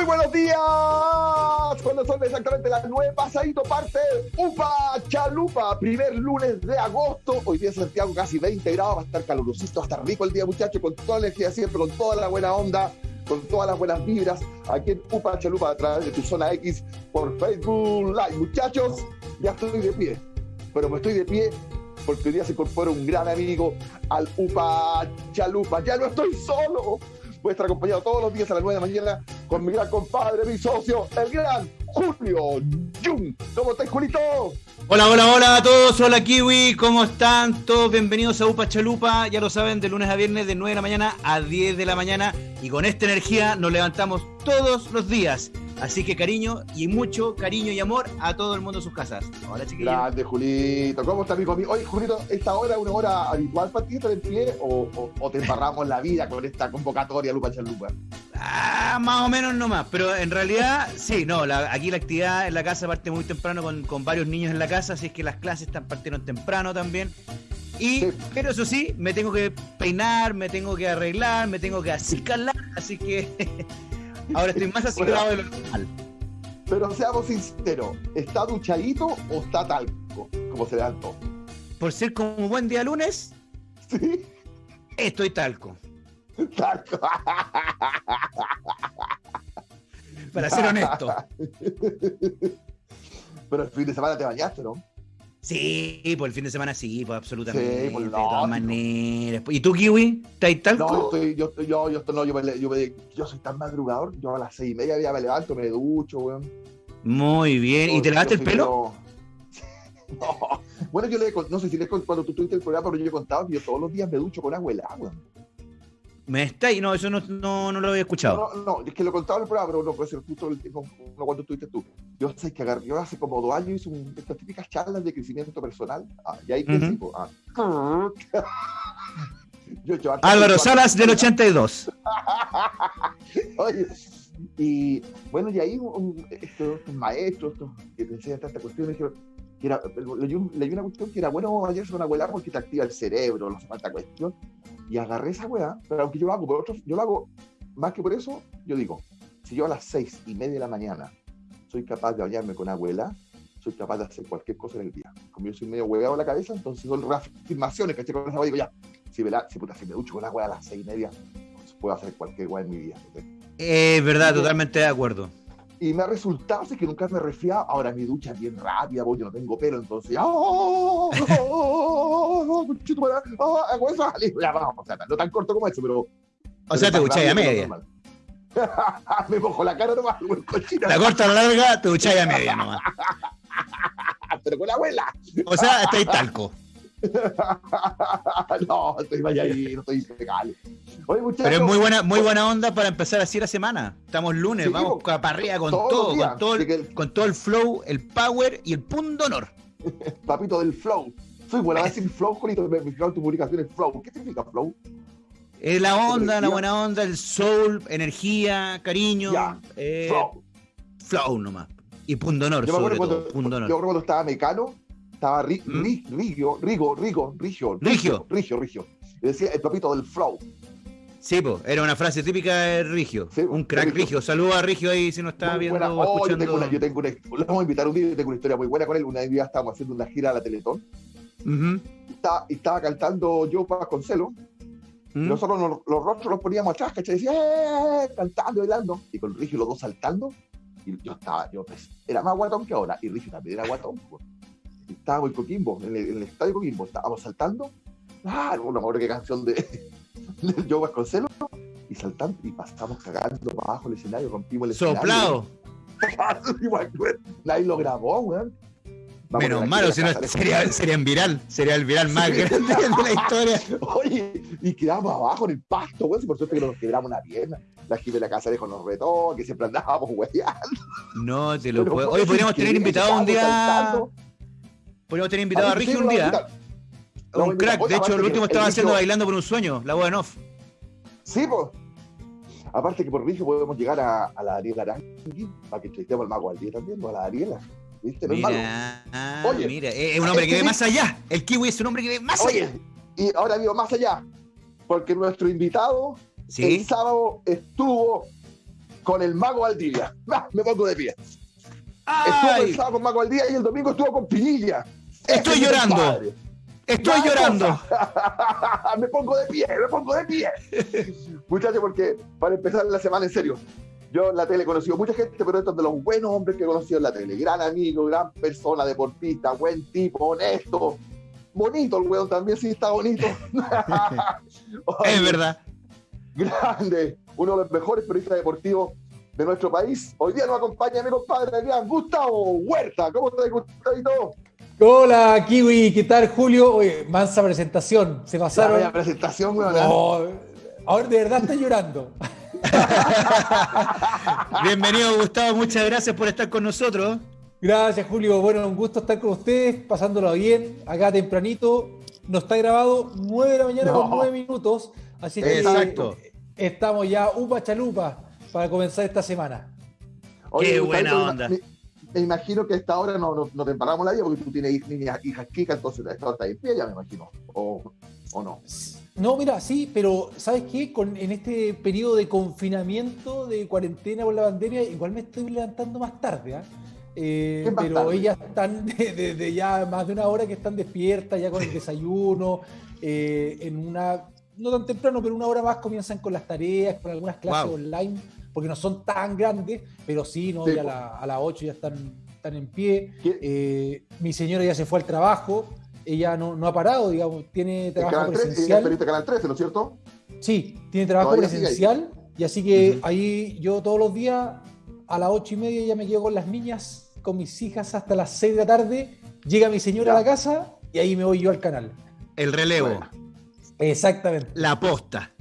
Muy buenos días. Cuando son exactamente las nueve pasadito parte Upa Chalupa, primer lunes de agosto. Hoy día Santiago casi 20 grados, va a estar calurosito, va a estar rico el día, muchachos, con toda la energía siempre, con toda la buena onda, con todas las buenas vibras, aquí en Upa Chalupa a través de tu zona X por Facebook Live. Muchachos, ya estoy de pie, pero me estoy de pie porque hoy día se incorpora un gran amigo al Upa Chalupa. Ya no estoy solo voy a estar acompañado todos los días a las 9 de la mañana con mi gran compadre, mi socio, el gran Julio Jung. ¿Cómo estás, Julito? Hola, hola, hola a todos. Hola, Kiwi. ¿Cómo están? Todos bienvenidos a UPA Chalupa. Ya lo saben, de lunes a viernes, de 9 de la mañana a 10 de la mañana. Y con esta energía nos levantamos todos los días. Así que cariño y mucho cariño y amor a todo el mundo en sus casas. Hola, chiquillos. Grande, Julito. ¿Cómo está, amigo mío? Oye, Julito, ¿esta hora es una hora habitual para ti pie o, o, te embarramos la vida con esta convocatoria Lupa Chalupa? Ah, más o menos nomás, pero en realidad sí, no, aquí la actividad en la casa parte muy temprano con, con, varios niños en la casa, así es que las clases están partieron temprano también. Y, pero eso sí, me tengo que peinar, me tengo que arreglar, me tengo que acicalar, así que Ahora estoy más asegurado de lo normal. Pero seamos sinceros, ¿está duchadito o está talco? Como se dan todos. Por ser como buen día lunes, sí. Estoy talco. Talco. Para ser honesto. Pero el fin de semana te bañaste, ¿no? Sí, por el fin de semana sí, pues absolutamente. Sí, de todas maneras. ¿Y tú, Kiwi? ¿Estás tal? No, estoy, yo, estoy, yo, yo, no, yo, me, yo, me, yo, soy tan madrugador. Yo a las seis y media ya me levanto, me ducho, weón. Muy bien. ¿Y te lavaste el pelo? no. Bueno, yo le no sé si le cuando tú tuviste el programa, pero yo he contado que yo todos los días me ducho con agua helada, ¿Me está y No, eso no, no, no, lo había escuchado. No, no, es que lo contaba el programa, pero no puede ser justo el, no, no, cuando estuviste tú. Yo sé que agarré, yo hace como dos años hice un, estas típicas charlas de crecimiento personal. Ah, y ahí uh -huh. ah. yo, yo, Álvaro Salas del 82. Oye, y bueno, y ahí un, estos, estos, maestros estos, que te enseñan esta cuestión, me dijeron, que era, leí, una cuestión que era bueno ayer una abuela porque te activa el cerebro, no falta cuestión. Y agarré esa weá, pero aunque yo lo hago por otros, yo lo hago más que por eso, yo digo, si yo a las seis y media de la mañana soy capaz de bañarme con abuela, soy capaz de hacer cualquier cosa en el día. Como yo soy medio hueveado en la cabeza, entonces son reafirmaciones, que Con esa digo, ya, si me, la, si, puta, si me ducho con agua a las seis y media, pues puedo hacer cualquier weá en mi vida. Es eh, verdad, totalmente de acuerdo. Y me ha resultado, así que nunca me he resfriado. Ahora mi ducha es bien rápida, porque yo no tengo pelo, entonces. ¡Oh! ¡Oh! Ya vamos, o sea, no tan corto como eso, pero. O sea, te ducháis a media. me mojo la cara nomás, La corta la larga, te ducháis a media nomás. pero con la abuela. O sea, estáis talco. no, estoy vaya ahí, no estoy legal. Pero es muy buena, muy buena onda para empezar así la semana. Estamos lunes, sí, vamos para arriba con todo, con todo, el, el... con todo el flow, el power y el punto honor. Papito del flow. Soy buena a decir flow, Jolito, me fijaron tu publicación en flow. ¿Qué significa flow? Es la onda, la buena onda, el soul, energía, cariño. Ya, eh, flow. Flow nomás. Y punto honor, yo sobre cuando, todo. Punto honor. Yo recuerdo cuando estaba mecano, estaba ri, ¿Mm? ri, Rigio, Rigo, Rigo, Rigio, Rigio, Rigio, Rigio. Y decía el papito del flow. Sí, pues, era una frase típica de Rigio. Sí, un crack Rigio. Rigio. Saludos a Rigio ahí si nos está muy viendo o oh, escuchando. Yo tengo, una, yo tengo una, le vamos a invitar un día, yo tengo una historia muy buena con él. Una vez estábamos haciendo una gira a la Teletón. Uh -huh. y, estaba, cantando yo con Celo. Uh ¿Mm? -huh. Nosotros nos, los rostros los poníamos atrás, ¿cachai? Decía, ¡eh! Cantando, bailando. Y con Rigio los dos saltando. Y yo estaba, yo pues, era más guatón que ahora. Y Rigio también era guatón. Pues. Estábamos en Coquimbo, en el, en el estadio Coquimbo. Estábamos saltando. Ah, no me acuerdo qué canción de, de Joe Vasconcelos y saltando y pasamos cagando para abajo el escenario, rompimos el Soplado. escenario. Nadie lo grabó, weón. Vamos Menos malo, si no sería, sería en viral, sería el viral más sí. grande de la historia. Oye, y quedamos abajo en el pasto, weón, si por suerte que nos quebramos una pierna. La gente de la casa dejó nos retó, que siempre andábamos weyando. No, te lo puedo. Oye, podríamos tener invitado un día. Saltando. Podríamos tener invitado a, a Rigio un día. No, un crack, de hecho, el último estaba haciendo bailando por un sueño, la voz en off. Sí, pues. Aparte que por Rigio podemos llegar a, a la Ariela Arangui, para que entrevistemos al mago al día también, o a la Ariela. ¿Viste? No mira, ah, Oye, mira, es un hombre que ve más allá. El kiwi es un hombre que ve más Oye, allá. Y ahora digo más allá, porque nuestro invitado ¿Sí? el sábado estuvo con el Mago Valdivia. me pongo de pie. Estuvo el sábado con Mago Valdivia y el domingo estuvo con Pinilla. Estoy llorando. Estoy llorando. me pongo de pie, me pongo de pie. Muchachos, porque para empezar la semana en serio, yo en la tele he conocido mucha gente, pero estos de los buenos hombres que he conocido en la tele. Gran amigo, gran persona, deportista, buen tipo, honesto. Bonito el weón también, sí, está bonito. es verdad. Grande, uno de los mejores periodistas deportivos de nuestro país. Hoy día nos acompaña mi compadre Gustavo Huerta. ¿Cómo estás, Gustavito? Hola, Kiwi, ¿qué tal, Julio? Oye, mansa presentación, se pasaron. La presentación, weón. ahora de verdad está llorando. Bienvenido, Gustavo, muchas gracias por estar con nosotros. Gracias, Julio. Bueno, un gusto estar con ustedes, pasándolo bien, acá tempranito. No está grabado 9 de la mañana con 9 minutos, así que Exacto. estamos ya upa chalupa para comenzar esta semana. Qué buena onda me imagino que a esta hora no, no, te emparamos la vida porque tú tienes niñas, hijas chicas, entonces esta hora está en pie ya me imagino, o, o no. No, mira, sí, pero ¿sabes qué? Con, en este periodo de confinamiento, de cuarentena por la pandemia, igual me estoy levantando más tarde, ¿ah? ¿eh? pero ellas están desde ya más de una hora que están despiertas, ya con el desayuno, eh, en una, no tan temprano, pero una hora más comienzan con las tareas, con algunas clases online porque no son tan grandes, pero sí, ¿no? ya a, las 8 ya están, están en pie. Eh, mi señora ya se fue al trabajo, ella no, no ha parado, digamos, tiene trabajo presencial. 3, canal 13, ¿no es cierto? Sí, tiene trabajo presencial, y así que ahí yo todos los días a las 8 y media ya me quedo con las niñas, con mis hijas hasta las 6 de la tarde, llega mi señora a la casa y ahí me voy yo al canal. El relevo. Exactamente. La posta.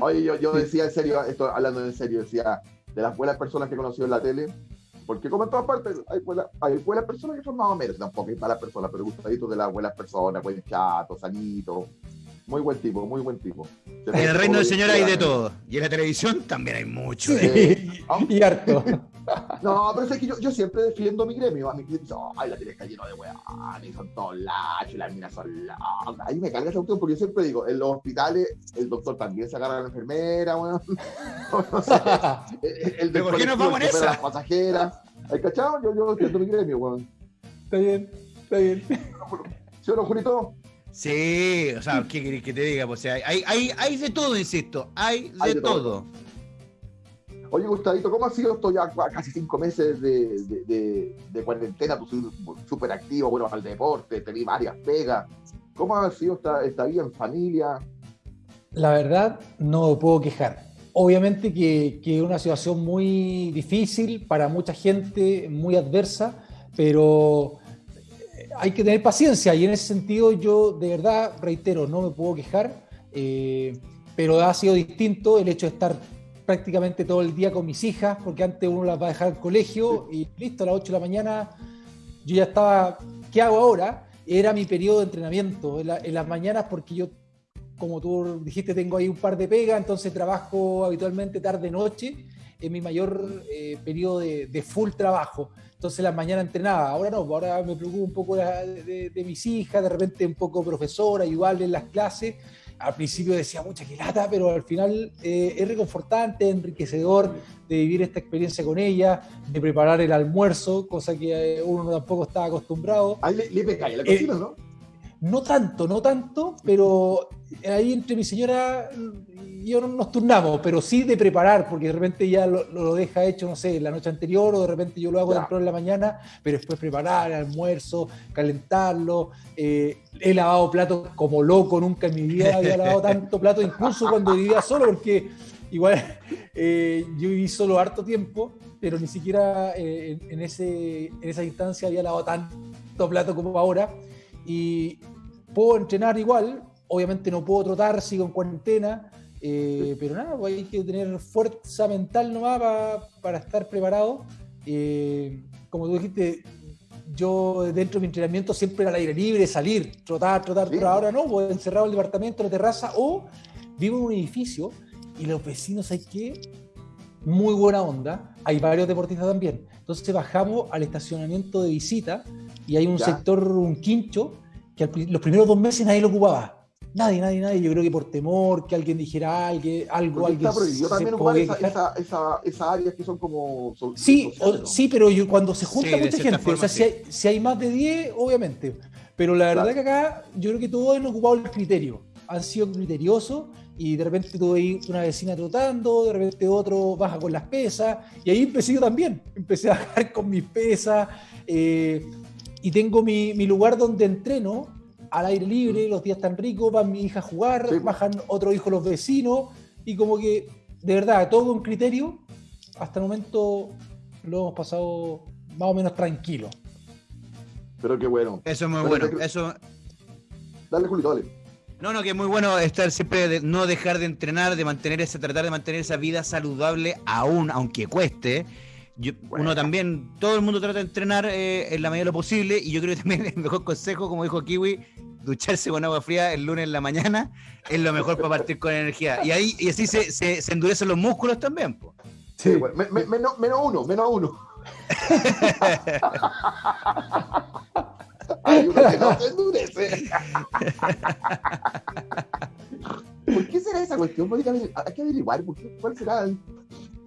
Oye, yo, yo decía en serio, esto hablando en serio, decía de las buenas personas que he conocido en la tele, porque como en todas partes hay buenas, hay buenas personas que son más o menos, tampoco hay malas personas, pero gustaditos de las buenas personas, buen chato, sanito, muy buen tipo, muy buen tipo. En el reino del Señor hay de todo. Y en la televisión también hay mucho. y harto. No, pero es que yo, yo, siempre defiendo mi gremio. A mi cliente dice, ay, la tele está lleno de y son todos lachos, las minas son locas. Ahí me carga esa cuestión porque yo siempre digo, en los hospitales el doctor también se agarra a la enfermera, weón. sé, el, el ¿Por qué no vamos en esa? las pasajeras. ¿Hay cachado? Yo, yo defiendo mi gremio, weón. Está bien, está bien. ¿Sí o no, Julito? Sí, o sea, ¿qué querés que te diga? O sea, hay, hay, hay de todo, insisto, hay de, todo. Oye, Gustavito, ¿cómo ha sido esto ya casi cinco meses de, de, cuarentena? Tú súper activo, bueno, al deporte, tenés varias pegas. ¿Cómo ha sido esta, esta vida en familia? La verdad, no puedo quejar. Obviamente que es una situación muy difícil para mucha gente, muy adversa, pero hay que tener paciencia y en ese sentido yo de verdad, reitero, no me puedo quejar, eh, pero ha sido distinto el hecho de estar prácticamente todo el día con mis hijas, porque antes uno las va a dejar al colegio y listo, a las 8 de la mañana yo ya estaba, ¿qué hago ahora? Era mi periodo de entrenamiento en, las mañanas porque yo, como tú dijiste, tengo ahí un par de pegas, entonces trabajo habitualmente tarde-noche, en mi mayor eh, periodo de, de full trabajo. Entonces la mañana entrenaba, ahora no, ahora me preocupo un poco de, mis hijas, de repente un poco profesora, ayudarle en las clases. Al principio decía mucha que lata, pero al final eh, es reconfortante, enriquecedor de vivir esta experiencia con ella, de preparar el almuerzo, cosa que eh, uno tampoco estaba acostumbrado. Ahí le, le la eh, cocina, ¿no? No tanto, no tanto, pero ahí entre mi señora y yo nos turnamos, pero sí de preparar, porque de repente ya lo, deja hecho, no sé, la noche anterior, o de repente yo lo hago temprano en la mañana, pero después preparar el almuerzo, calentarlo. Eh, he lavado platos como loco, nunca en mi vida había lavado tanto plato, incluso cuando vivía solo, porque igual eh, yo viví solo harto tiempo, pero ni siquiera eh, en, ese, en esa instancia había lavado tanto plato como ahora. Y, puedo entrenar igual, obviamente no puedo trotar, sigo en cuarentena, eh, pero nada, pues hay que tener fuerza mental nomás para estar preparado. Eh, como tú dijiste, yo dentro de mi entrenamiento siempre era al aire libre, salir, trotar, trotar, pero ahora no, voy encerrado en el departamento, en la terraza, o vivo en un edificio y los vecinos hay que, muy buena onda, hay varios deportistas también. Entonces bajamos al estacionamiento de visita y hay un sector, un quincho, que los primeros dos meses nadie lo ocupaba. nadie, nadie, nadie. Yo creo que por temor que alguien dijera algo, algo alguien. Está prohibido también ocupar esas esa, esa, áreas que son como. Sí, sí, pero yo, cuando se junta mucha gente, o sea, si, hay, si hay más de 10, obviamente. Pero la verdad que acá yo creo que todos han ocupado el criterio. Han sido criteriosos y de repente tuve una vecina trotando, de repente otro baja con las pesas, y ahí empecé yo también, empecé a bajar con mis pesas, eh, y tengo mi, mi, lugar donde entreno al aire libre, los días tan ricos, van mi hija a jugar, bajan otro hijo los vecinos, y como que, de verdad, todo con criterio, hasta el momento lo hemos pasado más o menos tranquilo. Pero qué bueno. Eso es muy bueno. Eso... Dale, Julio, dale. No, no, que es muy bueno estar siempre, de, no dejar de entrenar, de mantener ese, tratar de mantener esa vida saludable aún, aunque cueste. Uno también, todo el mundo trata de entrenar eh, en la medida de lo posible y yo creo que también el mejor consejo, como dijo Kiwi, ducharse con agua fría el lunes en la mañana es lo mejor para partir con energía. Y ahí y así se, se, endurecen los músculos también. Sí, menos, menos uno, menos uno. Hay uno que no se endurece. ¿Por qué será esa cuestión? Hay que averiguar, ¿por qué, ¿cuál será?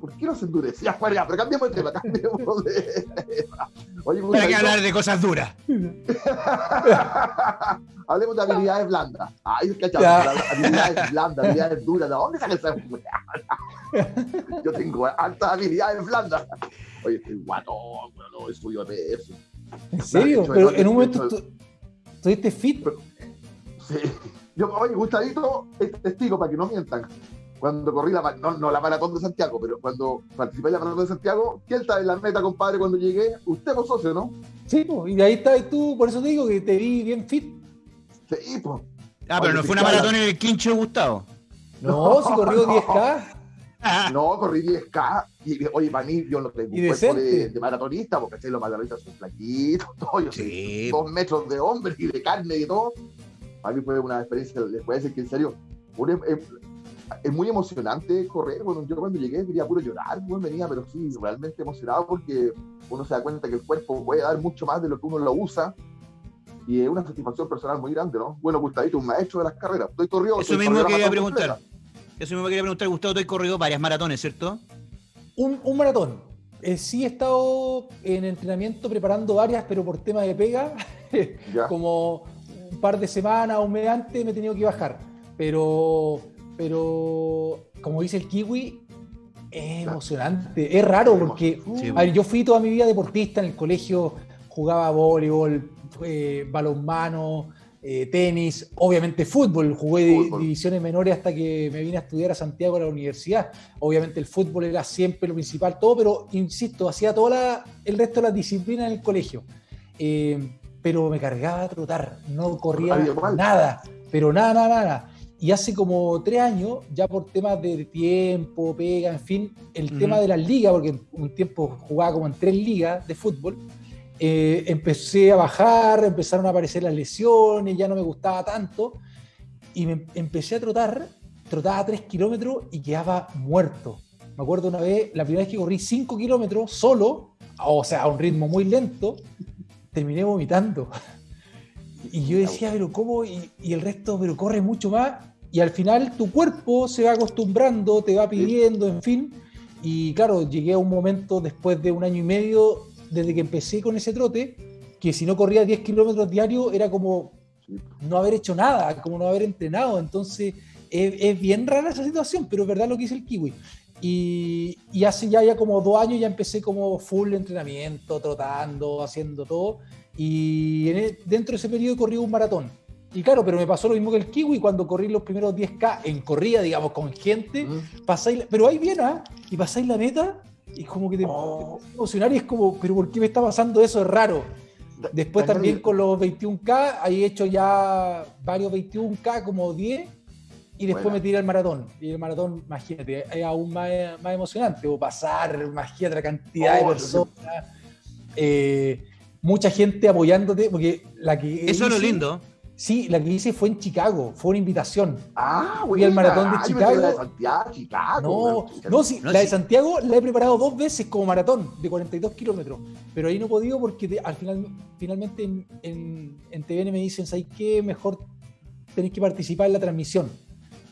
¿Por qué no se endurece? Ya, bueno, ya, pero cambiamos de tema, cambiemos de tema. Oye, Para que hablar de cosas duras. Hablemos de habilidades blandas. Ay, es que habilidades blandas, habilidades duras. ¿De dónde sale esa Yo tengo altas habilidades blandas. Oye, estoy guatón, no, estudio eso. ¿En serio? Pero en un momento estuviste fit. Sí. Yo, oye, Gustavito, es testigo para que no mientan. Cuando corrí la, no, no la maratón de Santiago, pero cuando participé en la maratón de Santiago, ¿quién está en la meta, compadre, cuando llegué? Usted, vos socio, ¿no? Sí, pues, y de ahí estás tú, por eso te digo que te vi bien fit. Sí, pues. Ah, pero no fue una maratón en el quincho de Gustavo. No, si corrió 10K. No, corrí 10K. Y, oye, para mí, yo no tengo un cuerpo de, maratonista, porque los maratonistas son flaquitos, todo, yo sí. dos metros de hombre y de carne y todo. Para mí fue una experiencia, les puedo decir que en serio, es, muy emocionante correr. Bueno, yo cuando llegué quería puro llorar, bueno, venía, pero sí, realmente emocionado porque uno se da cuenta que el cuerpo puede dar mucho más de lo que uno lo usa. Y es una satisfacción personal muy grande, ¿no? Bueno, Gustavito, un maestro de las carreras. Estoy corrido. Eso mismo quería preguntar. Eso mismo quería preguntar, Gustavo, tú has corrido varias maratones, ¿cierto? Un, maratón. Eh, sí he estado en entrenamiento preparando varias, pero por tema de pega, como un par de semanas, un mes antes, me he tenido que bajar. Pero, pero como dice el kiwi, es emocionante. Es raro porque yo fui toda mi vida deportista en el colegio, jugaba voleibol, eh, balonmano, eh, tenis, obviamente fútbol, jugué divisiones menores hasta que me vine a estudiar a Santiago a la universidad. Obviamente el fútbol era siempre lo principal, todo, pero insisto, hacía todo el resto de las disciplinas en el colegio. Eh, pero me cargaba a trotar, no corría nada, pero nada, nada, nada. Y hace como tres años, ya por temas de tiempo, pega, en fin, el tema de las ligas, porque un tiempo jugaba como en tres ligas de fútbol, eh, empecé a bajar, empezaron a aparecer las lesiones, ya no me gustaba tanto, y me empecé a trotar, trotaba 3 kilómetros y quedaba muerto. Me acuerdo una vez, la primera vez que corrí 5 kilómetros solo, o sea, a un ritmo muy lento, terminé vomitando. Y yo decía, pero ¿cómo? Y, y, el resto, pero corre mucho más. Y al final tu cuerpo se va acostumbrando, te va pidiendo, en fin. Y claro, llegué a un momento después de un año y medio desde que empecé con ese trote, que si no corría 10 kilómetros diarios era como no haber hecho nada, como no haber entrenado. Entonces es, bien rara esa situación, pero es verdad lo que dice el kiwi. Y, hace ya, ya como dos años ya empecé como full entrenamiento, trotando, haciendo todo. Y e, dentro de ese periodo corrí un maratón. Y claro, pero me pasó lo mismo que el kiwi cuando corrí los primeros 10K en corrida, digamos, con gente. Pasáis, pero ahí viene, ¿ah? Y pasáis la meta y como que te, oh. emocionar y es como, pero ¿por qué me está pasando eso? Es raro. Después también con los 21K, ahí he hecho ya varios 21K, como 10, y después me tiré el maratón. Y el maratón, imagínate, es aún más, más emocionante, o pasar, imagínate la cantidad de oh, personas, eh, mucha gente apoyándote, porque la que... Eso es lo lindo. Sí, la que hice fue en Chicago, fue una invitación. Ah, Fui al maratón de Chicago. La de Santiago, Chicago. No, no, sí, la de Santiago la he preparado dos veces como maratón de 42 kilómetros, pero ahí no he podido porque al final, finalmente en, en, TVN me dicen, ¿sabes qué? Mejor tenés que participar en la transmisión.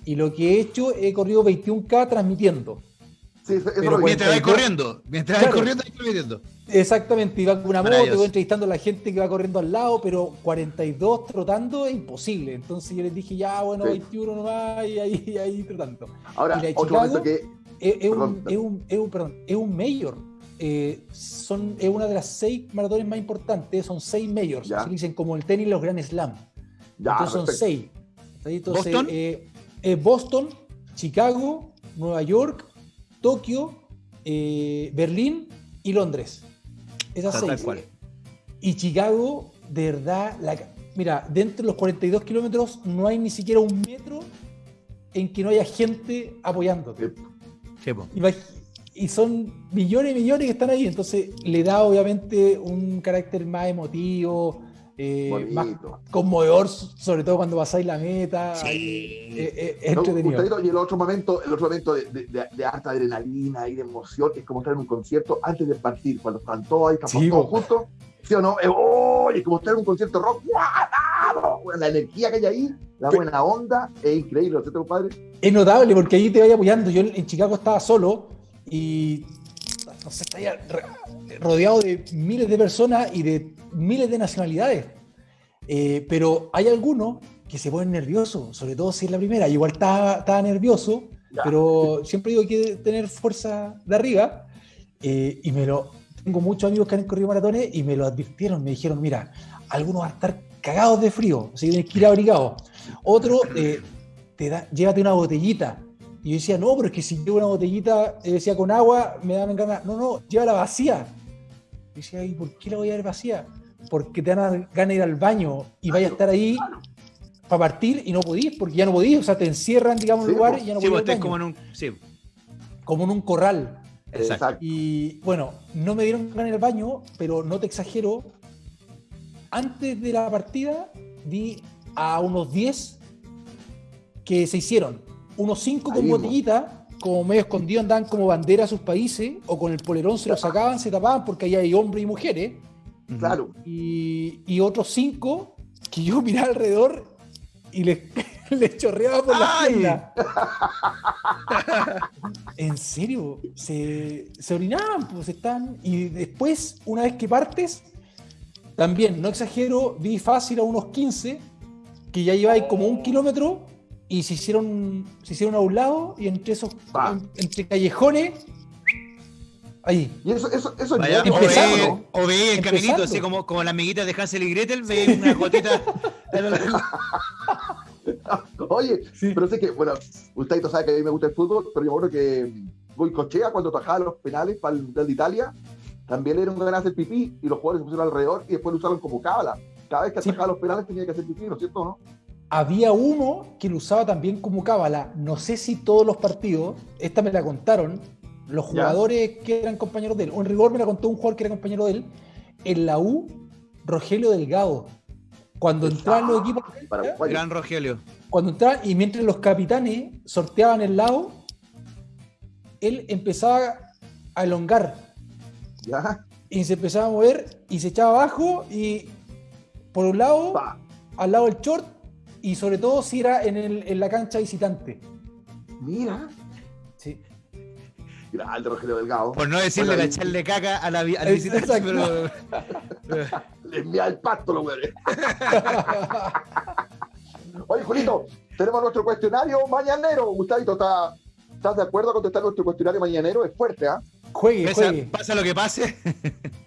Y lo que he hecho, he corrido 21K transmitiendo. Sí, eso Pero mientras vais corriendo, mientras vais corriendo, vais transmitiendo. Exactamente, iba con una moto, voy entrevistando a la gente que va corriendo al lado, pero 42 trotando es imposible. Entonces yo les dije, ya, bueno, 21 nomás y ahí, ahí trotando. Ahora, otro momento que... Es, un, es, un, es, un, perdón, es un mayor. Eh, son, es una de las seis maratones más importantes, son seis majors, se dicen como el tenis los Grand Slam. Entonces son seis. ¿Boston? Eh, eh, Boston, Chicago, Nueva York, Tokio, Berlín y Londres. Esas seis. Y Chicago, de verdad, la, mira, dentro de los 42 kilómetros no hay ni siquiera un metro en que no haya gente apoyándote. y son millones y millones que están ahí, entonces le da obviamente un carácter más emotivo, eh, más conmovedor, sobre todo cuando pasáis la meta. Eh, eh, y el otro momento, el otro momento de, de, de, alta adrenalina y de emoción es como estar en un concierto antes de partir, cuando están todos ahí, estamos todos juntos. ¿Sí o no? es como estar en un concierto rock. La energía que hay ahí, la buena onda, es increíble, ¿cierto, compadre? Es notable porque ahí te vaya apoyando. Yo en Chicago estaba solo y no sé, estaría rodeado de miles de personas y de miles de nacionalidades. Eh, pero hay algunos que se ponen nerviosos, sobre todo si es la primera. Igual estaba, nervioso, pero siempre digo que tener fuerza de arriba. Eh, y me lo. Tengo muchos amigos que han corrido maratones y me lo advirtieron. Me dijeron: Mira, algunos van a estar cagados de frío, así que tienes que ir abrigado. Otro, eh, te da, llévate una botellita. Y yo decía, no, pero es que si llevo una botellita, decía con agua, me dan ganas. No, no, llévala vacía. Y decía, ¿y por qué la voy a ver vacía? porque te dan ganas de ir al baño y vaya a estar ahí para partir y no podís, porque ya no podís, o sea, te encierran, digamos, en un lugar y ya no podís. Sí, como en un, sí. como en un corral. Exacto. Y bueno, no me dieron ganas de ir al baño, pero no te exagero, antes de la partida vi a unos 10 que se hicieron, unos 5 con botellita, como medio escondido andaban como bandera a sus países, o con el polerón se lo sacaban, se tapaban, porque ahí hay hombres y mujeres Claro. Y, otros cinco que yo miraba alrededor y les, chorreaba por la espalda. en serio, se, se orinaban, pues están. Y después, una vez que partes, también, no exagero, vi fácil a unos 15 que ya lleváis como un kilómetro y se hicieron, se hicieron a un lado y entre esos, entre callejones Ahí. Y eso, eso, eso Vaya, empezando, o ve, el caminito, así como, como las amiguitas de Hansel y Gretel, ve una gotita. Oye, pero sé que, bueno, usted sabe que a mí me gusta el fútbol, pero yo creo que voy cochea cuando tajaba los penales para el Mundial de Italia, también era un gran hacer pipí y los jugadores se pusieron alrededor y después lo usaron como cábala. Cada vez que atajaba los penales tenía que hacer pipí, ¿no es cierto? ¿no? Había uno que lo usaba también como cábala. No sé si todos los partidos, esta me la contaron, los jugadores que eran compañeros de él. En rigor me la contó un jugador que era compañero de él. En la U, Rogelio Delgado. Cuando entraban los equipos. Gran Rogelio. Cuando entraban, y mientras los capitanes sorteaban el lado, él empezaba a elongar. ¿Ya? Y se empezaba a mover y se echaba abajo y por un lado, al lado del short, y sobre todo si era en, el, en la cancha visitante. Mira. Sí. Grande Rogelio Delgado. Por no decirle la echarle caca a la, al visitante, pero. Le envía el pasto, los güeyes. Oye, Julito, tenemos nuestro cuestionario mañanero. Gustavito, ¿estás, de acuerdo a contestar nuestro cuestionario mañanero? Es fuerte, ¿ah? ¿eh? Juegue, juegue. Pasa lo que pase.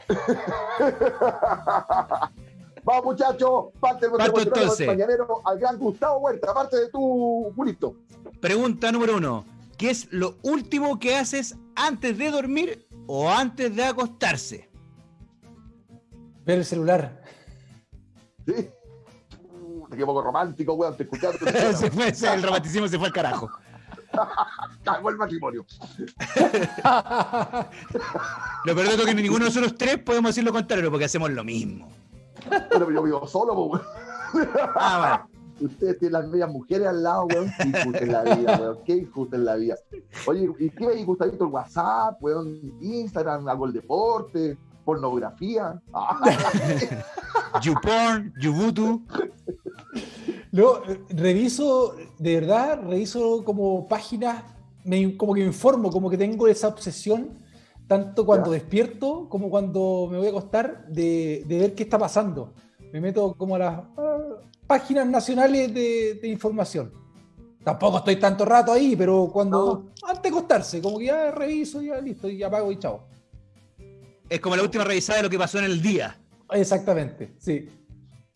Vamos, muchachos, parte de nuestro cuestionario mañanero al gran Gustavo Huerta, aparte de tu, Julito. Pregunta número uno. ¿Qué es lo último que haces antes de dormir o antes de acostarse? Ver el celular. Sí. Qué poco romántico, weón, te escuchaste. se fue, el romanticismo se fue al carajo. Cagó el matrimonio. lo peor es que ninguno de nosotros tres podemos decir lo contrario porque hacemos lo mismo. Pero yo vivo solo, weón. Ah, bueno. Ustedes tienen las medias mujeres al lado, weón. Qué injusto en la vida, weón. Qué injusto en la vida. Oye, ¿y qué veis, Gustavito? ¿El WhatsApp, weón? Instagram, algo el deporte, pornografía. YouPorn, YouButu. No, reviso, de verdad, reviso como páginas, me, como que me informo, como que tengo esa obsesión, tanto cuando despierto como cuando me voy a acostar, de, ver qué está pasando. Me meto como a las ah, páginas nacionales de, información. Tampoco estoy tanto rato ahí, pero cuando antes de acostarse, como que ya reviso, ya listo, y apago y chao. Es como la última revisada de lo que pasó en el día. Exactamente, sí.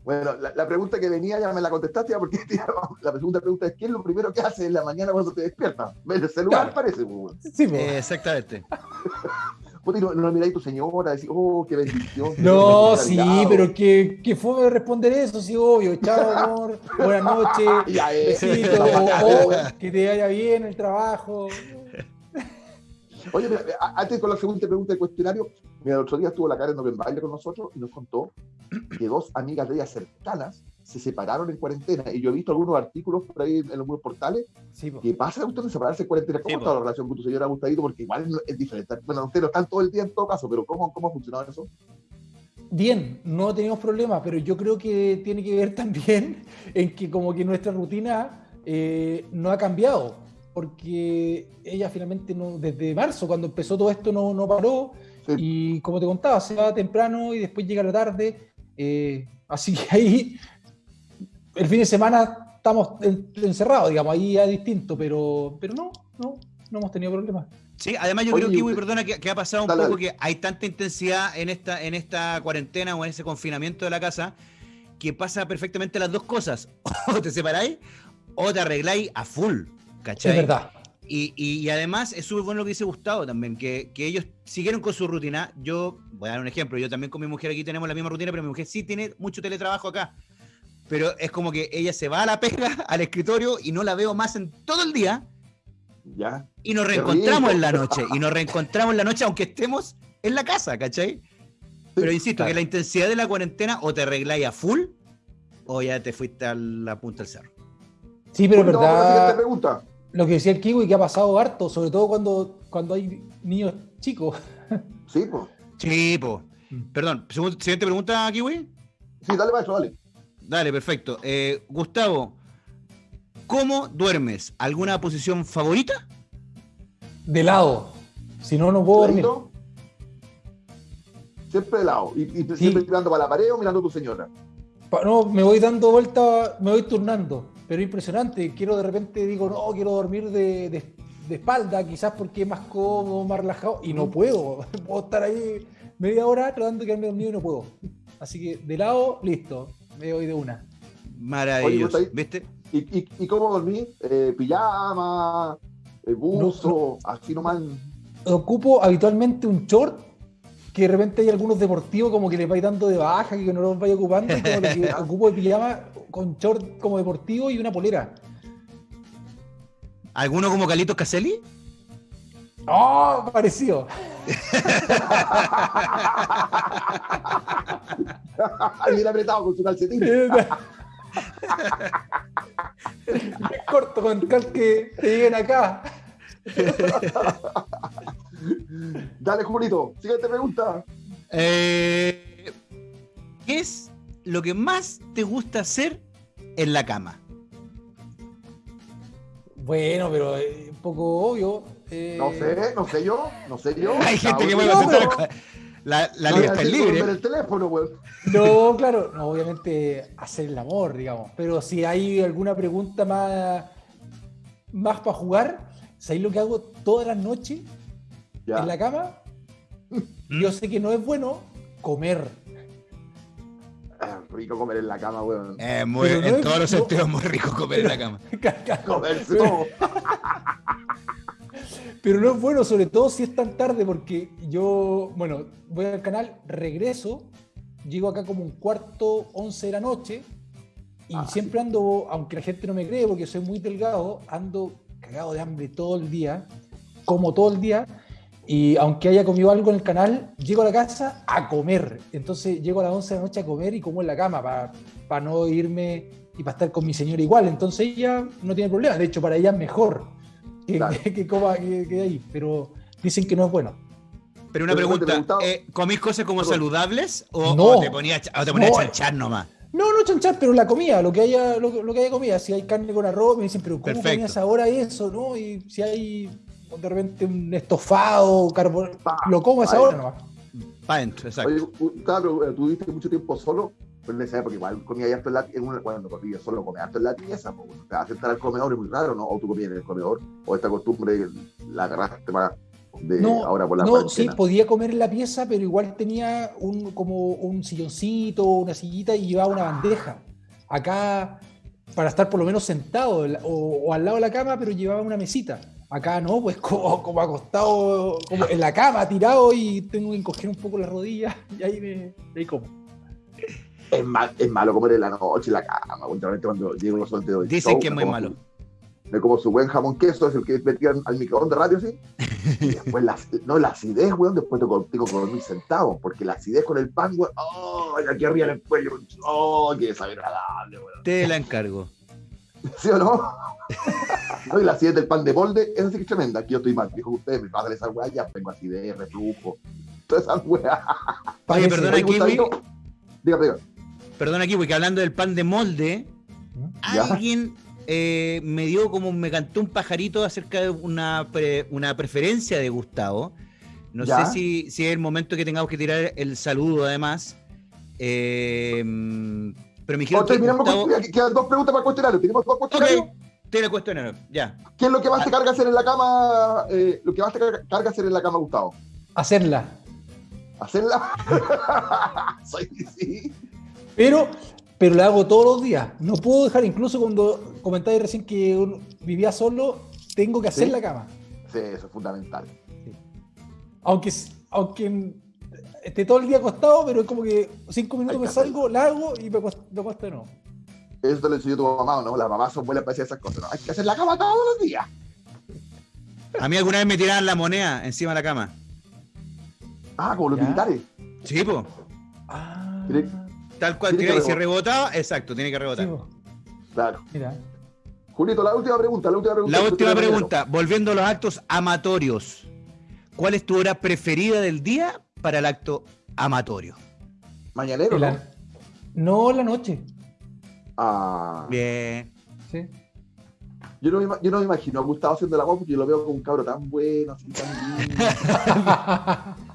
Bueno, la, pregunta que venía ya me la contestaste, porque la segunda pregunta es: ¿qué es lo primero que haces en la mañana cuando te despiertas? ¿Ves el celular? Parece. Pues, sí, pues. exactamente. no, no miráis tu señora, decís, oh, qué bendición. No, sí, pero que, que fue responder eso, sí, obvio. Chao, amor, buenas noches, besito, o, que te vaya bien el trabajo. Oye, antes con la segunda pregunta del cuestionario, mira, el otro día estuvo la Karen en baile con nosotros y nos contó que dos amigas de ella cercanas se separaron en cuarentena. Y yo he visto algunos artículos por ahí en los portales sí, que pasa usted de separarse en cuarentena. ¿Cómo está la relación con tu señora Gustadito? Porque igual es diferente. Bueno, ustedes no están todo el día en todo caso, pero ¿cómo, cómo ha funcionado eso? Bien, no tenemos problemas, pero yo creo que tiene que ver también en que como que nuestra rutina eh, no ha cambiado porque ella finalmente no, desde marzo, cuando empezó todo esto, no, no paró. Y como te contaba, se va temprano y después llega la tarde. Eh, así que ahí, el fin de semana estamos encerrados, digamos, ahí ya distinto, pero, pero no, no, no hemos tenido problemas. Sí, además yo creo que, perdona, que, ha pasado un poco que hay tanta intensidad en esta, en esta cuarentena o en ese confinamiento de la casa que pasa perfectamente las dos cosas. O te separáis o te arregláis a full. ¿Cachai? Es verdad. Y, además es súper bueno lo que dice Gustavo también, que, ellos siguieron con su rutina. Yo, voy a dar un ejemplo, yo también con mi mujer aquí tenemos la misma rutina, pero mi mujer sí tiene mucho teletrabajo acá. Pero es como que ella se va a la pega, al escritorio, y no la veo más en todo el día. Ya. Y nos reencontramos en la noche. Y nos reencontramos en la noche, aunque estemos en la casa, ¿cachai? Pero insisto, que la intensidad de la cuarentena o te arregláis a full, o ya te fuiste a la punta del cerro. Sí, pero es verdad. pregunta lo que decía el Kiwi, que ha pasado harto, sobre todo cuando, cuando hay niños chicos. Sí, pues. Sí, pues. Perdón, siguiente pregunta, Kiwi. Sí, dale, maestro, dale. Dale, perfecto. Eh, Gustavo, ¿cómo duermes? ¿Alguna posición favorita? De lado. Si no, no puedo dormir. Siempre de lado. ¿Y, siempre mirando para la pared o mirando a tu señora? no, me voy dando vuelta, me voy turnando pero impresionante. Quiero de repente, digo, no, quiero dormir de, espalda, quizás porque es más cómodo, más relajado, y no puedo. puedo estar ahí media hora tratando de quedarme dormido y no puedo. Así que de lado, listo, me voy de una. Maravilloso. ¿Viste? ¿Y, cómo dormí? Eh, ¿Pijama? Eh, ¿Buzo? así nomás. Ocupo habitualmente un short que de repente hay algunos deportivos como que les vais dando de baja, que no los vais ocupando, como que ocupo de pijama con short como deportivo y una polera. ¿Alguno como Calito Caselli? ¡Oh! Parecido. Bien apretado con su calcetín. corto con cal que te lleguen acá. Dale, Julito, siguiente pregunta. Eh, ¿Qué es lo que más te gusta hacer en la cama? Bueno, pero es un poco obvio. Eh, no sé, no sé yo, no sé yo. Hay gente que puede contestar. La, la libertad es libre. El teléfono, No, claro, no, obviamente hacer el amor, digamos. Pero si hay alguna pregunta más, más para jugar, ¿sabéis lo que hago todas las noches en la cama? Yo sé que no es bueno comer rico comer en la cama, weón. Eh, muy, en todos los sentidos muy rico comer en la cama. comer todo. Pero no es bueno, sobre todo si es tan tarde, porque yo, bueno, voy al canal, regreso, llego acá como un cuarto, once de la noche, y ah, siempre ando, aunque la gente no me cree, porque soy muy delgado, ando cagado de hambre todo el día, como todo el día, y aunque haya comido algo en el canal, llego a la casa a comer. Entonces llego a las 11 de la noche a comer y como en la cama para no irme y para estar con mi señora igual. Entonces ella no tiene problema. De hecho, para ella es mejor que, que, coma que, ahí. Pero dicen que no es bueno. Pero una pregunta, eh, ¿comís cosas como saludables o, te ponías, a chanchar nomás? No, no chanchar, pero la comida, lo que haya, lo, lo que haya comida. Si hay carne con arroz, me dicen, pero ¿cómo Perfecto. comías ahora eso? ¿No? Y si hay de repente un estofado, carbón, lo como a esa hora nomás. Pa' adentro, exacto. Oye, pero, eh, tú viviste mucho tiempo solo, pero en esa época igual comía harto en la en una, cuando comía solo comía harto en la pieza, pues, te vas a sentar al comedor es muy raro, ¿no? O tú comías en el comedor, o esta costumbre la agarraste más de No, ahora por la no sí, podía comer en la pieza, pero igual tenía un, como un silloncito, una sillita y llevaba una bandeja. Acá, para estar por lo menos sentado o, o al lado de la cama, pero llevaba una mesita. Acá no, pues como, como acostado como en la cama, tirado y tengo que encoger un poco las rodillas y ahí me ahí como. Es, mal- es malo comer en la noche en la cama, últimamente cuando llego los solteros. Dicen que es muy malo. Me como su buen jamón queso, es el que metían al microondas radio, ¿sí? Y después la, no, la acidez, weón, después tengo, tengo que dormir sentado, porque la acidez con el pan, weón, ¡oh! Aquí arriba en el cuello, ¡oh! ¡Qué desagradable, weón! Te la encargo. ¿Sí o no? No, y la acidez del pan de molde, esa sí que es tremenda. Aquí yo estoy mal, dijo usted, me pasan esas weas, ya tengo acidez, reflujo, todas esas weas. Oye, perdona, Kiwi. Dígame, dígame. Perdona, Kiwi, que hablando del pan de molde, Ya. alguien eh, me dio como, me cantó un pajarito acerca de una, pre- una preferencia de Gustavo. No Ya. sé si, si es el momento que tengamos que tirar el saludo, además. Eh, pero me dijeron que Gustavo... con, quedan dos preguntas para cuestionario. Tenemos dos cuestionarios. Ok, te la cuestionario, ya. ¿Qué es lo que más te carga hacer en la cama? eh, lo que más te carga, hacer en la cama, Gustavo. Hacerla. ¿Hacerla? Soy, sí. Pero, pero la hago todos los días. No puedo dejar, incluso cuando comentáis recién que uno vivía solo, tengo que hacer Sí. la cama. Sí, eso es fundamental. Aunque, aunque esté todo el día acostado, pero es como que cinco minutos me salgo, la hago y me acuesto, me acuesto de nuevo. Eso te lo enseñó tu mamá, ¿no? Las mamás son buenas para decir esas cosas. ¿no? Hay que hacer la cama todos los días. A mí alguna vez me tiraban la moneda encima de la cama. Ah, como los Ya. militares. Sí, po. Ah, Tiene- Tal cual, Tiene que tiraba y si rebotaba, exacto, tiene que rebotar. Claro. mira. Julito, la última pregunta. La última pregunta. La última pregunta, volviendo a los actos amatorios. ¿Cuál es tu hora preferida del día para el acto amatorio? Mañanero, ¿no? la- no la noche. Ah, Bien. Sí. yo, no me, yo no me imagino a Gustavo haciendo la voz porque yo lo veo como un cabro tan bueno, así tan lindo.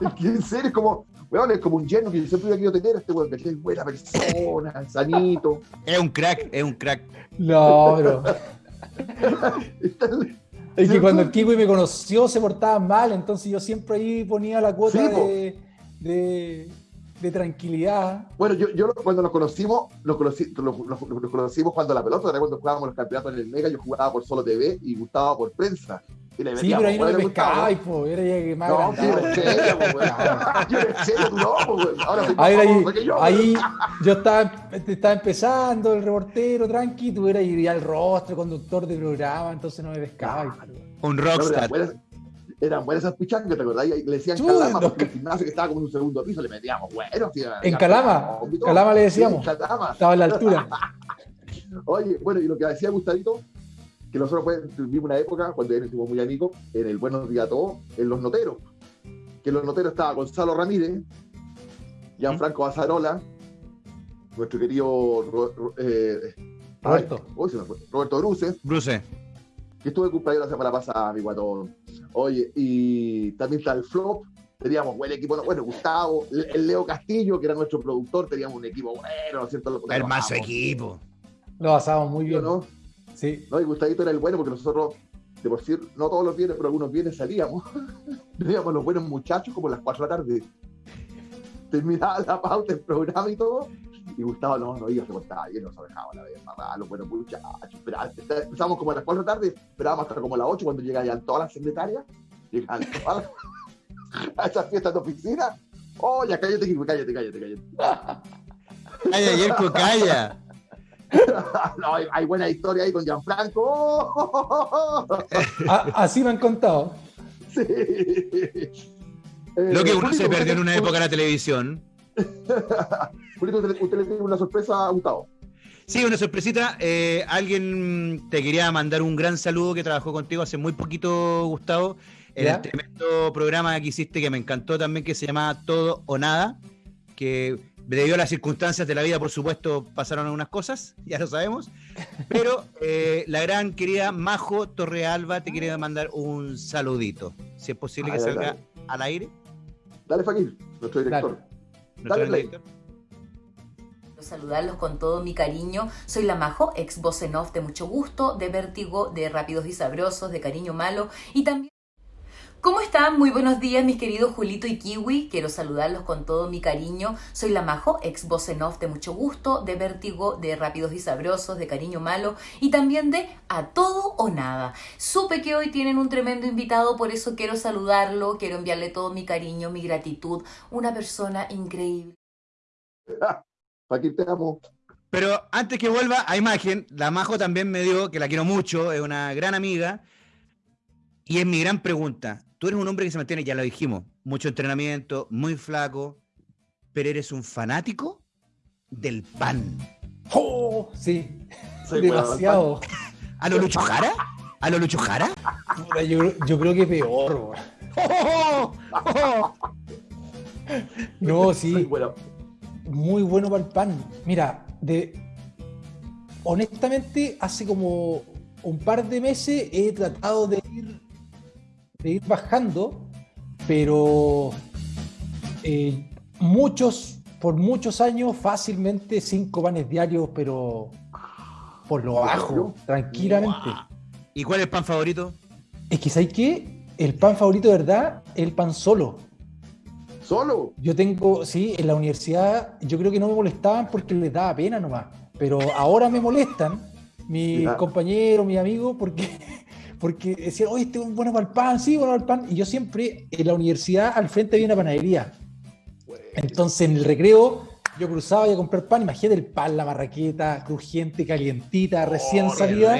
Es que en serio es como, weón, es como un yerno que yo siempre hubiera querido tener, este weón, que es buena persona, sanito. Es un crack, es un crack. no, pero. Está- Es que cuando el Kiwi me conoció se portaba mal, entonces yo siempre ahí ponía la cuota Sí, po. de, de, de tranquilidad. Bueno, yo, yo cuando nos conocimos, nos, conocí- nos- nos- nos conocimos cuando la pelota, era cuando jugábamos los campeonatos en el Mega, yo jugaba por solo TV y Gustavo por prensa. Y le Sí, pero ahí no me weón, a Gustavo, pescabais, po. Era ya que más No, sí, serio. Yo en serio, tú no, po. Ahora soy más Ahí, ahí, que yo. ahí yo estaba, estaba empezando, el reportero, tranqui, tú eras ya el rostro, conductor de programa, entonces no me pescabais. Un rockstar. Eran buenas esas pichangas, ¿te acordás? Y le decían Sí, calama no, porque el gimnasio que estaba como en un segundo piso le metíamos, bueno. sí, En Calama, vómito. Calama le Sí, decíamos. en Calama. Estaba a la altura. Oye, bueno, y lo que decía Gustavito, que nosotros pues, tuvimos una época, cuando ya fuimos muy amigos, en el Buenos Días a Todos, en Los Noteros. Que en Los Noteros estaba Gonzalo Ramírez, Gianfranco Azarola, nuestro querido Ro- Ro- eh, Roberto. ay, Roberto Bruce, Bruce. Que estuve de cumpleaños la semana pasada, mi guatón. Oye, y también está el Flop, teníamos buen equipo, ¿no? bueno, Gustavo, el el Leo Castillo, que era nuestro productor, teníamos un equipo bueno, ¿no es cierto? Lo- lo Hermoso equipo. Lo pasábamos muy ¿sí bien. ¿no? Sí. No, y Gustavito era el bueno porque nosotros, de por sí, no todos los viernes, pero algunos viernes salíamos. Teníamos los buenos muchachos como a las 4 de la tarde. Terminaba la pauta, el programa y todo. Y Gustavo no, no iba, se portaba bien, nos dejaba la vez, mamá, los buenos muchachos. Esperaba- Empezábamos como a las 4 de la tarde, esperábamos hasta como a las 8 cuando llegaban todas las secretarias. Llegaban todas las- a esas fiestas de oficina. Oh, ya cállate, cállate, cállate, cállate. Calla, Yerko, calla. no, hay, hay buena historia ahí con Gianfranco. Oh, A- así me han contado. Sí. Lo que Eh, uno se perdió en una época en la televisión. Julito, usted, usted le tiene una sorpresa a Gustavo. Sí, una sorpresita. eh, alguien te quería mandar un gran saludo que trabajó contigo hace muy poquito, Gustavo, en ¿Ya? el tremendo programa que hiciste que me encantó también, que se llama Todo o Nada, que debido a las circunstancias de la vida, por supuesto, pasaron algunas cosas, ya lo sabemos. Pero eh, la gran querida Majo Torrealba te quiere mandar un saludito. Si es posible que salga al aire. Dale, Fakir, nuestro director. Dale, Dale Saludarlos con todo mi cariño. Soy la Majo, ex voz en off de mucho gusto, de vértigo, de rápidos y sabrosos, de cariño malo y también ¿Cómo están? Muy buenos días, mis queridos Julito y Kiwi. Quiero saludarlos con todo mi cariño. Soy la Majo, ex voz en off de mucho gusto, de vértigo, de rápidos y sabrosos, de cariño malo y también de a todo o nada. Supe que hoy tienen un tremendo invitado, por eso quiero saludarlo, quiero enviarle todo mi cariño, mi gratitud. Una persona increíble. Aquí te amo. Pero antes que vuelva a imagen, la Majo también me dio, que la quiero mucho, es una gran amiga. Y es mi gran pregunta tú eres un hombre que se mantiene, ya lo dijimos, mucho entrenamiento, muy flaco, pero eres un fanático del pan. ¡Oh! Sí, demasiado. ¿A lo Lucho Jara? ¿A lo Lucho Jara? Yo, creo que peor. no, sí. Bueno. Muy bueno para el pan. Mira, de honestamente, hace como un par de meses he tratado de ir de ir bajando, pero eh, muchos, por muchos años, fácilmente cinco panes diarios, pero por lo bajo, tranquilamente. ¿Y cuál es el pan favorito? Es que, ¿sabes qué? El pan favorito, de verdad, es el pan solo. ¿Solo? Yo tengo, sí, en la universidad, yo creo que no me molestaban porque les daba pena nomás. Pero ahora me molestan mis compañeros, mis amigos, porque porque decían, oye, este es bueno para el pan, sí, bueno para el pan. Y yo siempre, en la universidad, al frente había una panadería. Entonces, en el recreo, yo cruzaba y a comprar pan. Imagínate el pan, la marraqueta, crujiente, calientita, recién oh, salida.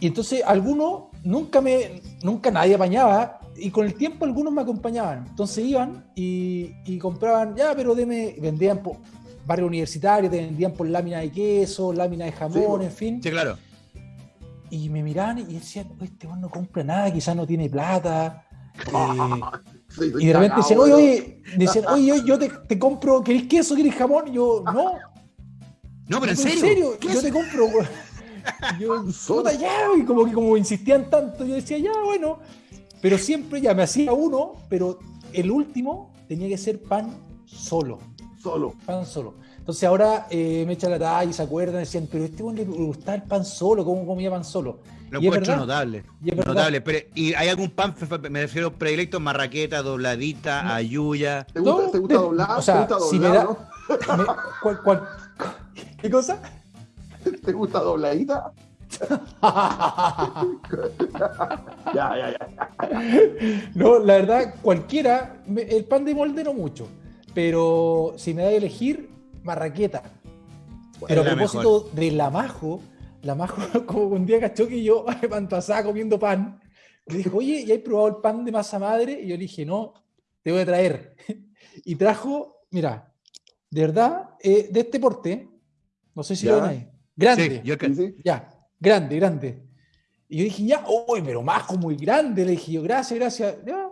Y entonces, algunos, nunca me, nunca nadie apañaba. Y con el tiempo, algunos me acompañaban. Entonces, iban y, compraban, ya, pero deme, vendían por barrio universitario, te vendían por lámina de queso, lámina de jamón, en fin. Sí, claro y me miraban y decían, este no compra nada, quizás no tiene plata. Eh, y de repente decían, oye, oye, decían, oye, yo, te, te, compro, ¿querés queso, querés jamón? Y yo, no. No, pero en serio. yo te compro. yo, puta, ya, y como que como insistían tanto, yo decía, ya, bueno. Pero siempre ya me hacía uno, pero el último tenía que ser pan solo. Solo. Pan solo. Entonces ahora eh, me echan la talla y se acuerdan, decían, pero este hombre le gustaba el pan solo, ¿cómo comía pan solo? Lo encuentro notable. Y notable. Pero, ¿Y hay algún pan, me refiero predilecto, marraqueta, dobladita, ayuya? ¿Te gusta, ¿te gusta doblar? O sea, ¿Te gusta si doblar, me da, ¿cuál, cuál, ¿Qué cosa? ¿Te gusta dobladita? ya, ya, ya. No, la verdad, cualquiera, el pan de molde no mucho, pero si me da a elegir, marraqueta. Pero a propósito de la Majo, la Majo como un día cachó que yo pasaba comiendo pan, le dijo, oye, ¿ya he probado el pan de masa madre? Y yo le dije, no, te voy a traer. Y trajo, mira, de verdad, eh, de este porte, no sé si lo ven ahí, grande, sí, ya, grande, grande. Y yo dije, ya, uy, pero Majo, muy grande. Le dije yo, gracias, gracias. Ya,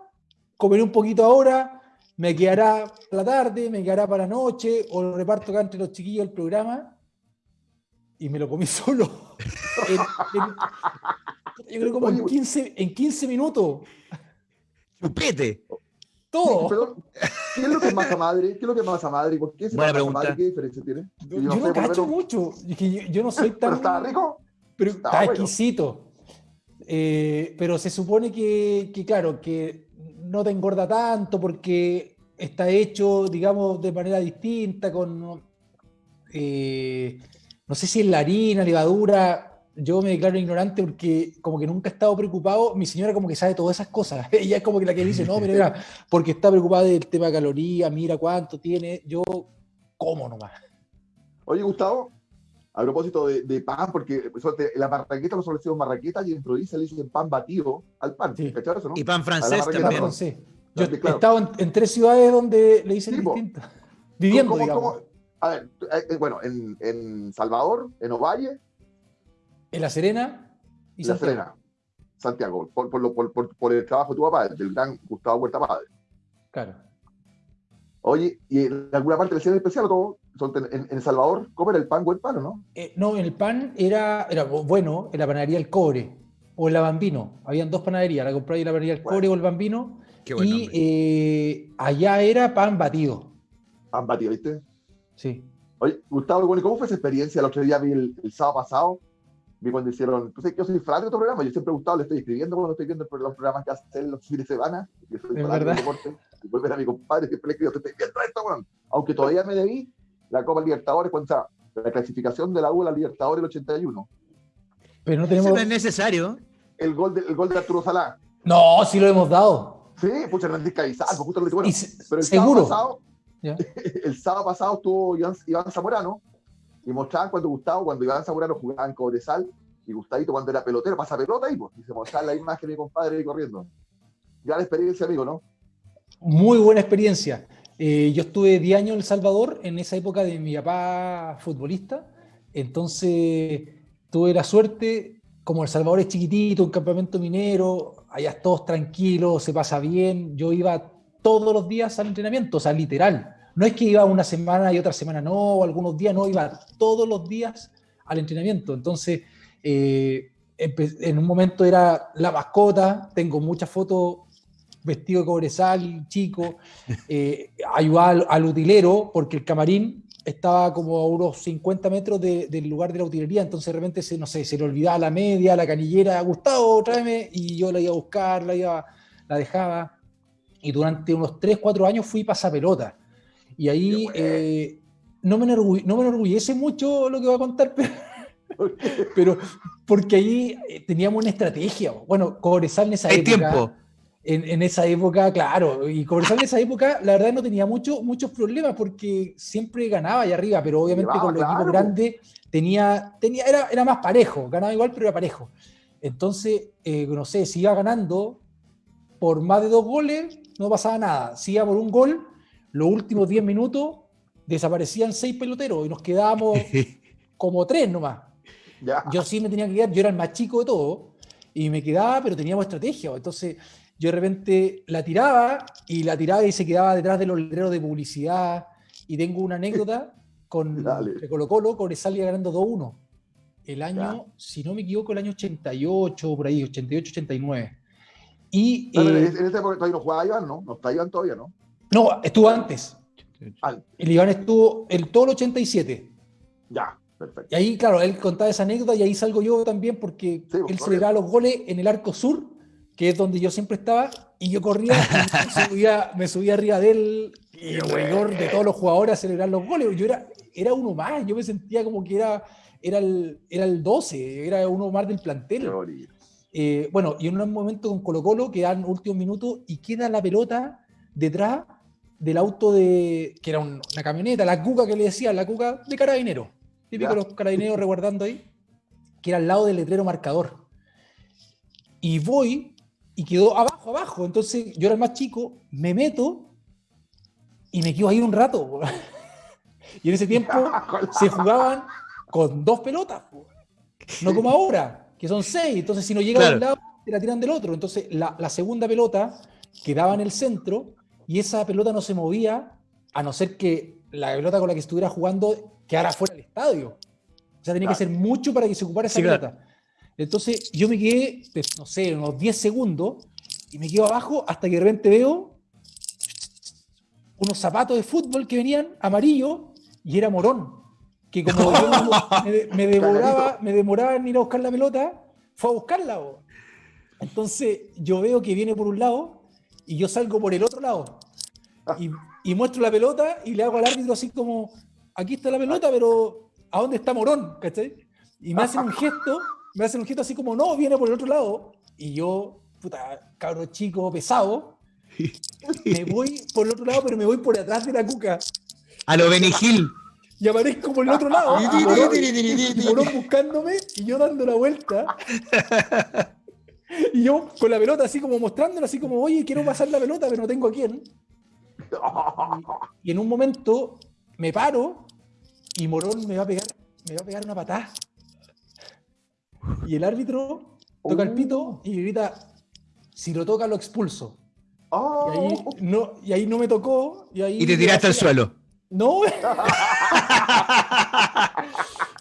comeré un poquito ahora, me quedará la tarde, me quedará para la noche, o lo reparto acá entre los chiquillos del programa, y me lo comí solo. yo creo como en 15, en 15 minutos. Chupete. Todo. ¿Qué es lo que es masa madre? ¿Qué es lo que es masa madre? ¿Por qué es Buena pregunta. Madre? ¿Qué diferencia tiene? Yo, yo no, cacho mucho. Yo, no soy tan. ¿Pero está rico? Pero está, exquisito. Eh, pero se supone que, que, claro, que no te engorda tanto porque está hecho, digamos, de manera distinta, con, eh, no sé si es la harina, levadura, yo me declaro ignorante porque como que nunca he estado preocupado, mi señora como que sabe todas esas cosas, ella es como que la que dice, no, mira, porque está preocupada del tema de calorías, mira cuánto tiene, yo como nomás. Oye, Gustavo, a propósito de, pan, porque pues, la marraqueta nosotros decimos marraqueta y en provincia le dicen pan batido al pan. Sí. Eso, no? Y pan francés también. Yo he estado en, tres ciudades donde le dicen distinto. Viviendo, digamos. A ver, eh, eh, bueno, en, en, Salvador, en Ovalle. En La Serena y La Serena. Santiago, por, por, por, por, el trabajo de tu papá, del gran Gustavo Huerta Padre. Claro. Oye, ¿y en alguna parte del cine especial o todo? En, El Salvador, ¿cómo era el pan buen pan o no? Eh, no, el pan era, era bueno en la panadería El Cobre o en la Bambino. Habían dos panaderías, la compré en la panadería El Cobre o el Bambino. y eh, allá era pan batido. Pan batido, ¿viste? Sí. Oye, Gustavo, ¿cómo fue esa experiencia? El otro día vi el, sábado pasado, vi cuando hicieron, pues yo soy fan de otro programa, yo siempre he gustado, le estoy escribiendo cuando estoy viendo los programas que hacen los fines de semana, yo soy fan del deporte, y vuelven a mi compadre, siempre le escribo, estoy viendo esto, bueno. aunque todavía me debí la Copa Libertadores, cuando la clasificación de la U a la Libertadores del 81. Pero no tenemos... Eso no es necesario. El gol de, el gol de Arturo Salá. No, sí lo hemos dado. Sí, pucha, Hernández Cabizal, justo lo bueno, pero el seguro. Pasado, el sábado pasado estuvo Iván, Zamorano y mostraban cuando Gustavo, cuando Iván Zamorano jugaba en Cobresal y Gustavito cuando era pelotero, pasa pelota y, pues, y se mostraba la imagen de mi compadre ahí corriendo. Gran experiencia, amigo, ¿no? Muy buena experiencia. Eh, yo estuve 10 años en El Salvador, en esa época de mi papá futbolista, entonces tuve la suerte, como El Salvador es chiquitito, un campamento minero, allá todos tranquilos, se pasa bien, yo iba todos los días al entrenamiento, o sea, literal. No es que iba una semana y otra semana no, o algunos días no, iba todos los días al entrenamiento. Entonces, eh, en un momento era la mascota, tengo muchas fotos vestido de cobresal, chico, eh, ayudaba al, utilero, porque el camarín estaba como a unos 50 metros del lugar de la utilería, entonces de repente se, no sé, se le olvidaba la media, la canillera, Gustavo, tráeme, y yo la iba a buscar, la, iba, la dejaba y durante unos 3, 4 años fui pasapelota. Y ahí eh, no, me no me enorgullece mucho lo que voy a contar, pero, porque ahí eh, teníamos una estrategia. Bueno, Cobresal en esa Hay época. tiempo. En, en, esa época, claro, y Cobresal en esa época, la verdad no tenía mucho, muchos problemas porque siempre ganaba allá arriba, pero obviamente con los equipos grandes tenía, tenía, era, era más parejo, ganaba igual, pero era parejo. Entonces, eh, no sé, si iba ganando por más de dos goles, no pasaba nada. Si iba por un gol, los últimos 10 minutos desaparecían seis peloteros y nos quedábamos como tres nomás. Yo sí me tenía que quedar, yo era el más chico de todo y me quedaba, pero teníamos estrategia. Entonces yo de repente la tiraba y la tiraba y se quedaba detrás de los letreros de publicidad. Y tengo una anécdota con Colo Colo, salía ganando 2-1. El año, si no me equivoco, el año 88, por ahí, 88-89. Y, en eh, ese época todavía no jugaba Iván, ¿no? No está Iván todavía, ¿no? No, estuvo antes. El Iván estuvo el todo el 87. Ya, perfecto. Y ahí, claro, él contaba esa anécdota y ahí salgo yo también porque pues, él celebraba los goles en el arco sur, que es donde yo siempre estaba, y yo corría y me, subía, me subía arriba de él y el de todos los jugadores a celebrar los goles. Yo era, era uno más, yo me sentía como que era, era, el, era el 12, era uno más del plantel. Eh, bueno, y en un momento con Colo Colo quedan últimos minutos y queda la pelota detrás del auto de, que era una camioneta, la cuca que le decía, la cuca de carabinero, típico los carabineros reguardando ahí, que era al lado del letrero marcador. Y voy y quedó abajo, abajo. Entonces yo era el más chico, me meto y me quedo ahí un rato. y en ese tiempo se jugaban con dos pelotas, no como ahora que son seis. Entonces, si no llega de un lado, te la tiran del otro. Entonces, la, segunda pelota quedaba en el centro y esa pelota no se movía a no ser que la pelota con la que estuviera jugando quedara fuera del estadio. O sea, tenía que ser mucho para que se ocupara esa pelota. Entonces, yo me quedé, pues, no sé, unos 10 segundos y me quedo abajo hasta que de repente veo unos zapatos de fútbol que venían amarillos y era morón que como yo me, demoraba, me demoraba en ir a buscar la pelota, fue a buscarla. Entonces yo veo que viene por un lado y yo salgo por el otro lado. Y, y, muestro la pelota y le hago al árbitro así como, aquí está la pelota, pero ¿a dónde está Morón? ¿Cachai? Y me hacen un gesto, me hacen un gesto así como, no, viene por el otro lado. Y yo, puta, cabro chico, pesado, me voy por el otro lado, pero me voy por atrás de la cuca. A lo Benigil y aparezco por el otro lado. Morón buscándome y yo dando la vuelta. Y yo con la pelota así como mostrándola, así como, oye, quiero pasar la pelota, pero no tengo a quién. Y en un momento me paro y Morón me va a pegar, me va a pegar una patada. Y el árbitro toca el pito y grita, si lo toca lo expulso. Y, ahí oh. no, y ahí no me tocó. Y, ahí y te tiraste al suelo. No.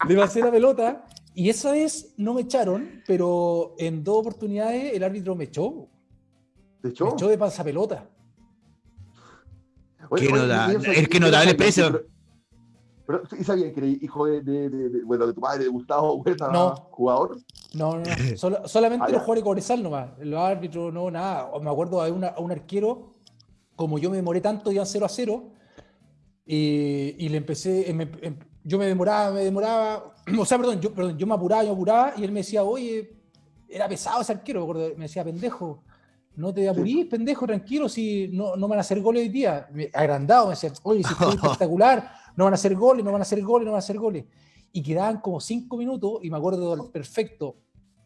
le pasé la pelota. Y esa vez no me echaron, pero en dos oportunidades el árbitro me echó. ¿Te echó? Me echó de pasapelota. Oye, es que notable peso. Pero, ¿y sabían que era hijo de, de, de, bueno, de tu madre, de Gustavo Huerta, no. jugador? No, no, no. solamente los jugadores de Cobresal nomás. Los árbitros, no, nada. Me acuerdo de una, un arquero, como yo me demoré tanto, iban 0 a 0, y, y le empecé, em, em, yo me demoraba, me demoraba, o sea, perdón yo, perdón, yo me apuraba, yo me apuraba, y él me decía, oye, era pesado ese arquero, me decía, pendejo, no te apurís, pendejo, tranquilo, si no, no van a hacer goles hoy día. Agrandado, me decía, oye, si estoy espectacular, no van a hacer goles, no van a hacer goles, no van a hacer goles. Y quedaban como cinco minutos, y me acuerdo del perfecto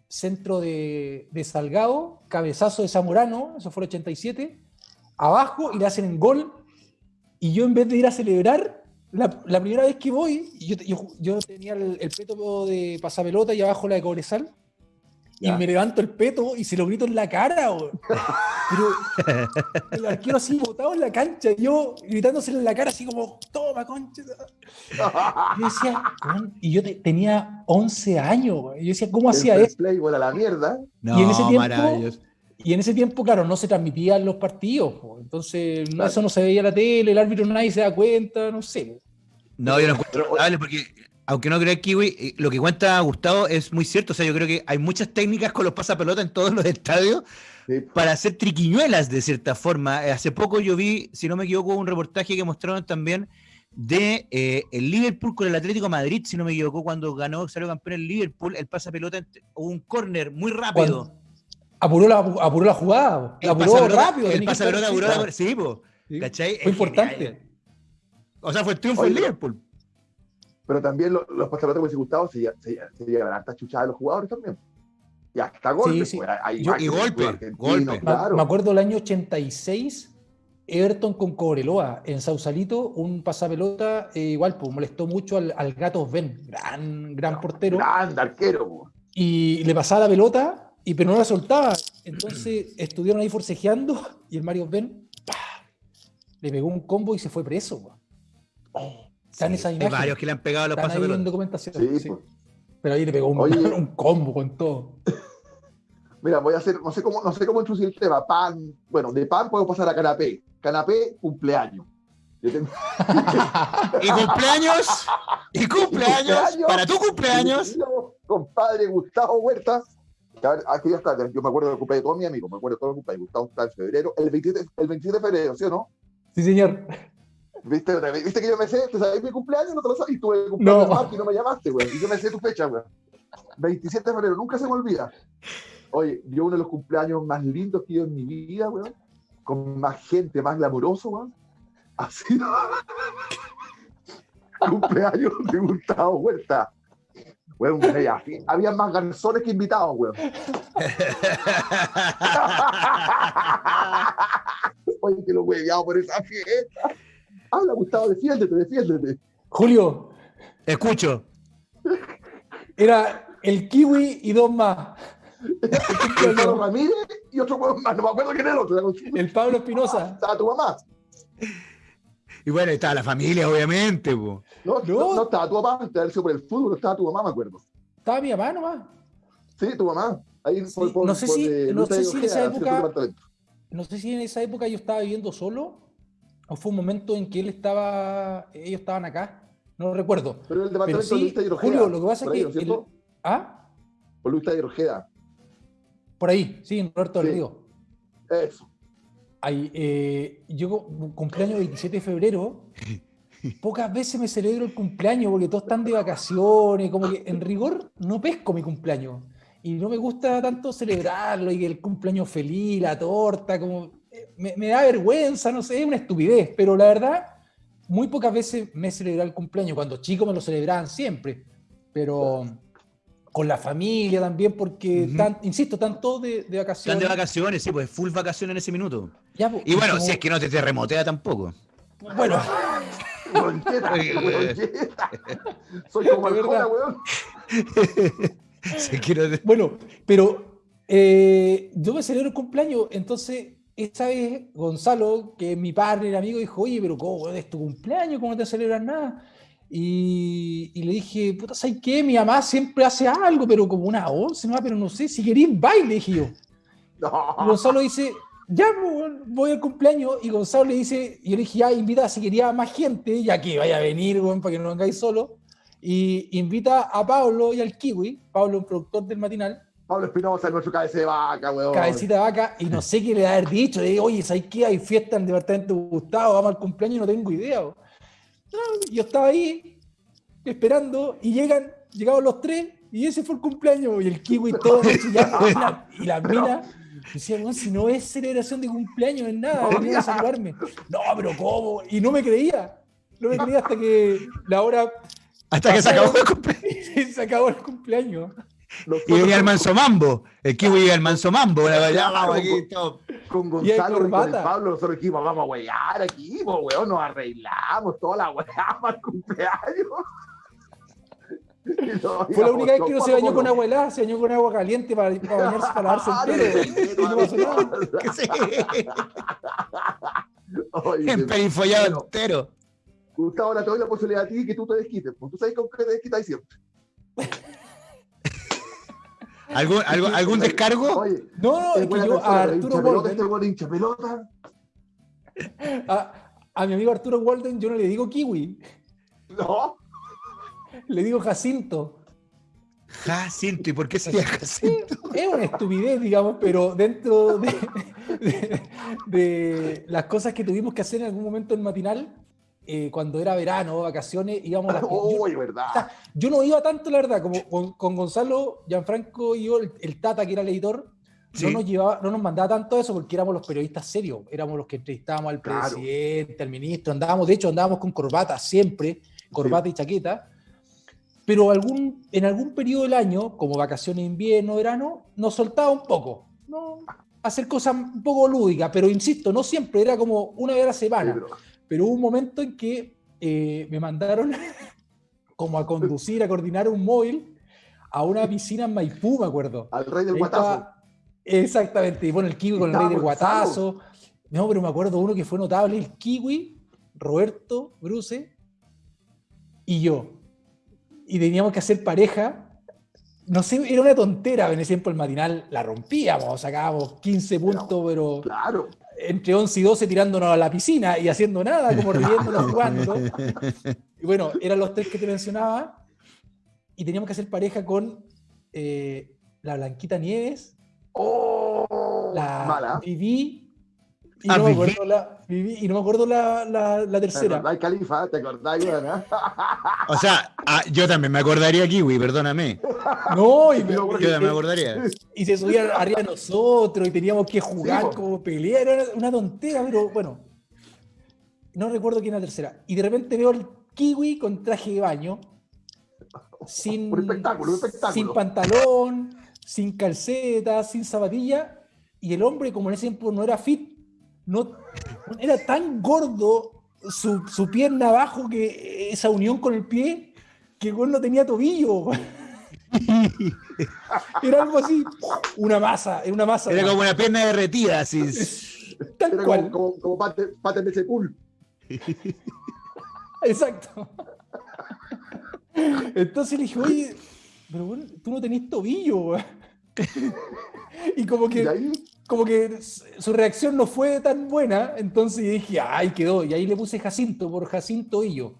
centro de, de Salgado, cabezazo de Zamorano, eso fue el 87, abajo, y le hacen en gol, y yo en vez de ir a celebrar, la, primera vez que voy, yo, yo, tenía el, el, peto de pasapelota y abajo la de Cobresal, y me levanto el peto y se lo grito en la cara. Pero el arquero así botado en la cancha, yo gritándoselo en la cara, así como, toma, concha. Y yo decía, y yo tenía 11 años. Y yo decía, ¿cómo hacía eso? la mierda. y en ese tiempo, y en ese tiempo, claro, no se transmitían los partidos. Entonces, eso no se veía en la tele, el árbitro nadie se da cuenta, no sé. No, yo no encuentro porque aunque no creas Kiwi, eh, lo que cuenta Gustavo es muy cierto. O sea, yo creo que hay muchas técnicas con los pasapelotas en todos los estadios para hacer triquiñuelas de cierta forma. Eh, hace poco yo vi, si no me equivoco, un reportaje que mostraron también de eh, el Liverpool con el Atlético Madrid, si no me equivoco, cuando ganó, salió campeón el Liverpool, el pasapelota, un córner muy rápido. Apuró la, apuró la jugada, el apuró rápido. El pasapelota apuró la sí, ¿cachai? Fue importante. O sea, fue el triunfo del Liverpool pero también los, los pasaportes como Gustavo se, se, se llevan hartas chuchadas de los jugadores también. Y hasta golpes. Sí, sí. Pues, hay Yo, y golpe, golpe. Claro. Me acuerdo el año 86, Everton con Cobreloa en Sausalito, un pasapelota eh, igual, pues molestó mucho al, al Gato Ben, gran, gran portero. Gran arquero. Pues. Y le pasaba la pelota, y, pero no la soltaba. Entonces estuvieron ahí forcejeando y el Mario Ben le pegó un combo y se fue preso. Oh. Están sí, Hay varios que le han pegado a los en documentación. Sí, sí. Pues. Pero ahí le pegó un, Oye, un, combo con todo. Mira, voy a hacer, no sé cómo, no sé cómo introducir el tema. Pan, bueno, de pan puedo pasar a canapé. Canapé, cumpleaños. Tengo... ¿Y cumpleaños? ¿Y cumpleaños? ¿Para tu cumpleaños? Compadre Gustavo Huerta. Aquí ya está, yo me acuerdo del cumpleaños de todos mis amigos, me acuerdo de todo el cumpleaños. Gustavo está en febrero, el 27, el 27 de febrero, ¿sí o no? Sí, señor. ¿Viste, ¿Viste que yo me sé? ¿Te sabes mi cumpleaños? No te lo sabes. Y tuve cumpleaños no. y no me llamaste, güey. Y yo me sé tu fecha, güey. 27 de febrero, nunca se me olvida. Oye, yo uno de los cumpleaños más lindos que he en mi vida, güey. Con más gente, más glamuroso, güey. Ha sido cumpleaños de Gustavo Huerta. Güey, había más garzones que invitados, güey. Oye, que lo hueveado por esa fiesta. Habla, Gustavo, defiéndete, defiéndete. Julio. Escucho. Era el kiwi y dos más. El Pablo Ramírez y otro más, no me acuerdo quién era el otro. El Pablo Espinosa. Estaba tu mamá. Y bueno, estaba la familia, obviamente. No, no, no, estaba tu mamá, estaba el por el fútbol, estaba tu mamá, me acuerdo. Estaba mi mamá nomás. Sí, tu mamá. Ahí sí, por, por, no sé si, por, no sé si en esa época. No sé si en esa época yo estaba viviendo solo o fue un momento en que él estaba, ellos estaban acá, no lo recuerdo. Pero el departamento Pero sí, de Luis Julio, lo que pasa es que... Ahí, ¿no el, ¿Ah? Por Luis Ojeda. Por ahí, sí, en Roberto sí. del Río. Eso. Ahí, eh, yo cumpleaños 27 de febrero, pocas veces me celebro el cumpleaños porque todos están de vacaciones, como que en rigor no pesco mi cumpleaños. Y no me gusta tanto celebrarlo y el cumpleaños feliz, la torta, como me, me, da vergüenza, no sé, es una estupidez, pero la verdad, muy pocas veces me he celebrado el cumpleaños. Cuando chicos me lo celebraban siempre, pero con la familia también, porque, uh -huh. tan, insisto, están todos de, de, vacaciones. Están de vacaciones, sí, pues full vacaciones en ese minuto. Ya, pues, y bueno, como... si es que no te terremotea tampoco. Bueno. Soy como el weón. bueno, pero eh, yo me celebro el cumpleaños, entonces esa vez Gonzalo, que es mi padre, amigo, dijo, oye, pero ¿cómo es tu cumpleaños? ¿Cómo te celebras nada? Y, y, le dije, puta, ¿sabes qué? Mi mamá siempre hace algo, pero como una once, ¿no? pero no sé, si queréis baile, dije yo. Y Gonzalo dice, ya pues, voy al cumpleaños, y Gonzalo le dice, y yo le dije, ya, invita si quería más gente, ya que vaya a venir, bueno, para que no vengáis solo, y invita a Pablo y al Kiwi, Pablo, un productor del matinal, Pablo Espinosa, nuestro cabeza de vaca, weón. Cabecita de vaca, y no sé qué le va a haber dicho. Le digo, oye, ¿sabes qué? Hay fiesta en el departamento de Gustavo, vamos al cumpleaños y no tengo idea. yo estaba ahí esperando y llegan, llegaban los tres y ese fue el cumpleaños y el kiwi todo chillando y la, mina decía, no, si no es celebración de cumpleaños, es nada, venía a saludarme. No, pero ¿cómo? Y no me creía. No me creía hasta que la hora... Hasta que se acabó el cumpleaños. se acabó el cumpleaños y venía el manso mambo. El kiwi iba el manso mambo. Con Gonzalo y, con Pablo, nosotros dijimos, vamos a huear aquí, weón, nos arreglamos toda la weá para el cumpleaños. Fue la única vez que no se bañó con agua helada, se bañó con agua caliente para, bañarse, para y no pasó nada. Emperifollado entero. Gustavo, ahora te doy la posibilidad a ti que tú te desquites. Pues tú sabes con qué te desquitas siempre. ¿Algún, algún, algún descargo? Oye, no, no, es que yo a Arturo Walden. Este pelota. A, a mi amigo Arturo Walden yo no le digo kiwi. No. Le digo Jacinto. Jacinto, ¿y por qué sería Jacinto? Es una estupidez, digamos, pero dentro de, de, de, las cosas que tuvimos que hacer en algún momento en matinal, eh, cuando era verano, vacaciones, íbamos a yo, verdad. yo no iba tanto, la verdad, como con, Gonzalo, Gianfranco y yo, el, Tata, que era el editor, no, nos llevaba, no nos mandaba tanto eso porque éramos los periodistas serios, éramos los que entrevistábamos al presidente, al ministro, andábamos, de hecho, andábamos con corbata siempre, corbata y chaqueta, pero algún, en algún periodo del año, como vacaciones, invierno, verano, nos soltaba un poco, ¿no? hacer cosas un poco lúdicas, pero insisto, no siempre, era como una vez a la semana. Pero hubo un momento en que eh, me mandaron como a conducir, a coordinar un móvil a una piscina en Maipú, me acuerdo. Al rey del guatazo. Exactamente, y bueno, el kiwi con el rey del guatazo. No, pero me acuerdo uno que fue notable, el kiwi, Roberto, Bruce y yo. Y teníamos que hacer pareja. No sé, era una tontera, en ese tiempo el matinal la rompíamos, sacábamos 15 puntos, pero... Claro entre 11 y 12 tirándonos a la piscina y haciendo nada, como riéndonos jugando. Y bueno, eran los tres que te mencionaba. Y teníamos que hacer pareja con eh, la Blanquita Nieves, oh, la mala. Vivi, y, ah, no me acuerdo la, y no me acuerdo la, la, tercera. ¿Te Califa? ¿Te acordás, O sea, ah, yo también me acordaría Kiwi, perdóname. No, y yo también me acordaría. Y se subían arriba de nosotros y teníamos que jugar como pelear. Era una tontera, pero bueno. No recuerdo quién era la tercera. Y de repente veo al Kiwi con traje de baño. Sin, un espectáculo, un espectáculo. sin pantalón, sin calceta, sin zapatilla. Y el hombre, como en ese tiempo no era fit, no, era tan gordo su, su, pierna abajo que esa unión con el pie que el no tenía tobillo. era algo así, una masa, era una masa. Era como una pierna derretida, así. Tal era cual. como, como, pate, de ese pool. Exacto. Entonces le dije, oye, pero bueno, tú no tenés tobillo. y como que como que su reacción no fue tan buena, entonces dije, ay, quedó. Y ahí le puse Jacinto por Jacinto y yo.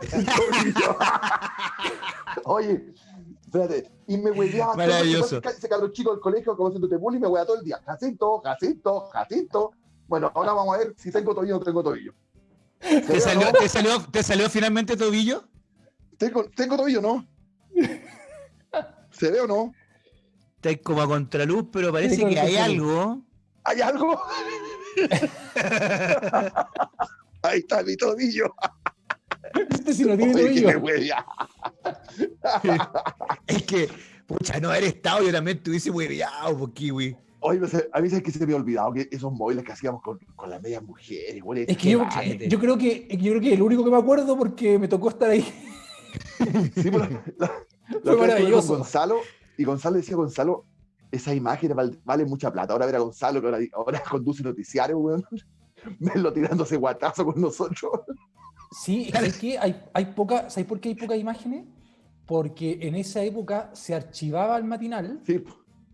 Oye, espérate, y me hueveaba. Maravilloso. Ese cabrón chico del colegio, como haciéndote bullying, me hueveaba todo el día. Jacinto, Jacinto, Jacinto. Bueno, ahora vamos a ver si tengo tobillo o no tengo tobillo. ¿Te salió, ¿te, salió, ¿Te salió finalmente tobillo? Tengo, tengo tobillo, ¿no? ¿Se ve o no? Está como a contraluz, pero parece que hay algo. ¿Hay algo? Ahí está mi tobillo. Este sí no tiene tobillo. es que, pucha, no haber estado, yo también estuviese hueveado por kiwi. Oye, a mí es que se me había olvidado que esos móviles que hacíamos con, con las medias mujeres, güey. Es que yo, yo, creo que yo creo que el único que me acuerdo porque me tocó estar ahí. Sí, pues, la, Fue maravilloso. Gonzalo, y Gonzalo decía, Gonzalo, esas imágenes valen mucha plata. Ahora ver a Gonzalo, que ahora, conduce noticiario, weón. Verlo tirándose guatazo con nosotros. Sí, es que hay, hay poca, ¿sabes por qué hay pocas imágenes? Porque en esa época se archivaba el matinal. Sí.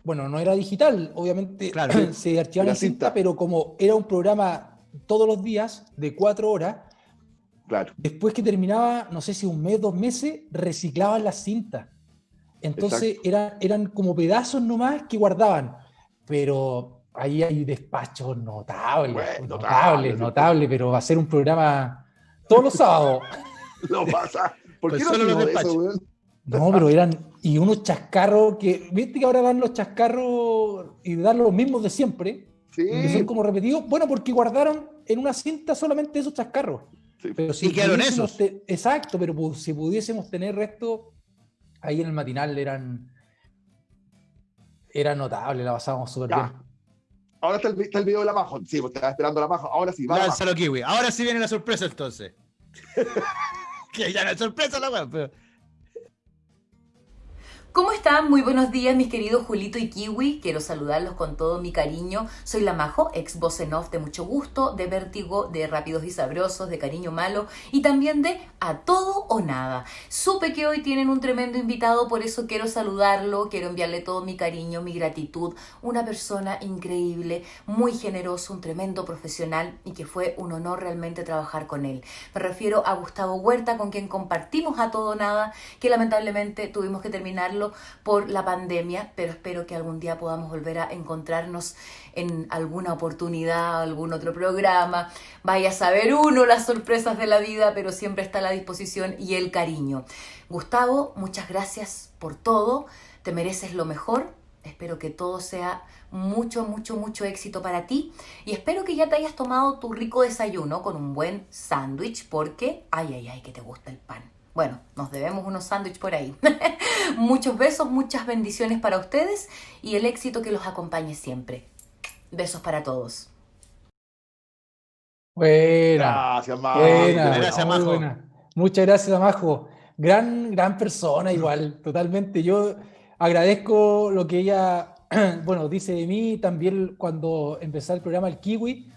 Bueno, no era digital, obviamente claro, se archivaba en cinta, pero como era un programa todos los días de cuatro horas, claro. después que terminaba, no sé si un mes, dos meses, reciclaban las cintas. Entonces eran, eran como pedazos nomás que guardaban. Pero ahí hay despachos notables, notables, notables, pero va a ser un programa todos los sábados. Lo pasa. ¿Por pues qué no los despachos? No, pero eran. Y unos chascarros que. ¿Viste que ahora dan los chascarros y dan los mismos de siempre? Sí. Que son como repetidos. Bueno, porque guardaron en una cinta solamente esos chascarros. Pero si y quedaron esos. Exacto, pero si pudiésemos tener resto, ahí en el matinal eran. Era notable, la pasábamos súper bien. Ahora está el, está el, video de la Majo. Sí, pues estaba esperando la Majo. Ahora sí, va. Lánzalo, Kiwi. Ahora sí viene la sorpresa entonces. que ya no es sorpresa la weá, pero. ¿Cómo están? Muy buenos días, mis queridos Julito y Kiwi. Quiero saludarlos con todo mi cariño. Soy la Majo, ex voz off de mucho gusto, de vértigo, de rápidos y sabrosos, de cariño malo y también de a todo o nada. Supe que hoy tienen un tremendo invitado, por eso quiero saludarlo, quiero enviarle todo mi cariño, mi gratitud. Una persona increíble, muy generoso, un tremendo profesional y que fue un honor realmente trabajar con él. Me refiero a Gustavo Huerta, con quien compartimos a todo o nada, que lamentablemente tuvimos que terminarlo por la pandemia, pero espero que algún día podamos volver a encontrarnos en alguna oportunidad, algún otro programa. Vaya a saber uno las sorpresas de la vida, pero siempre está la disposición y el cariño. Gustavo, muchas gracias por todo. Te mereces lo mejor. Espero que todo sea mucho, mucho, mucho éxito para ti. Y espero que ya te hayas tomado tu rico desayuno con un buen sándwich, porque, ay, ay, ay, que te gusta el pan. Bueno, nos debemos unos sándwiches por ahí. Muchos besos, muchas bendiciones para ustedes y el éxito que los acompañe siempre. Besos para todos. Buena. Gracias, Majo. gracias, Majo. Muchas gracias, Majo. Gran, gran persona igual, totalmente. Yo agradezco lo que ella, bueno, dice de mí también cuando empecé el programa El Kiwi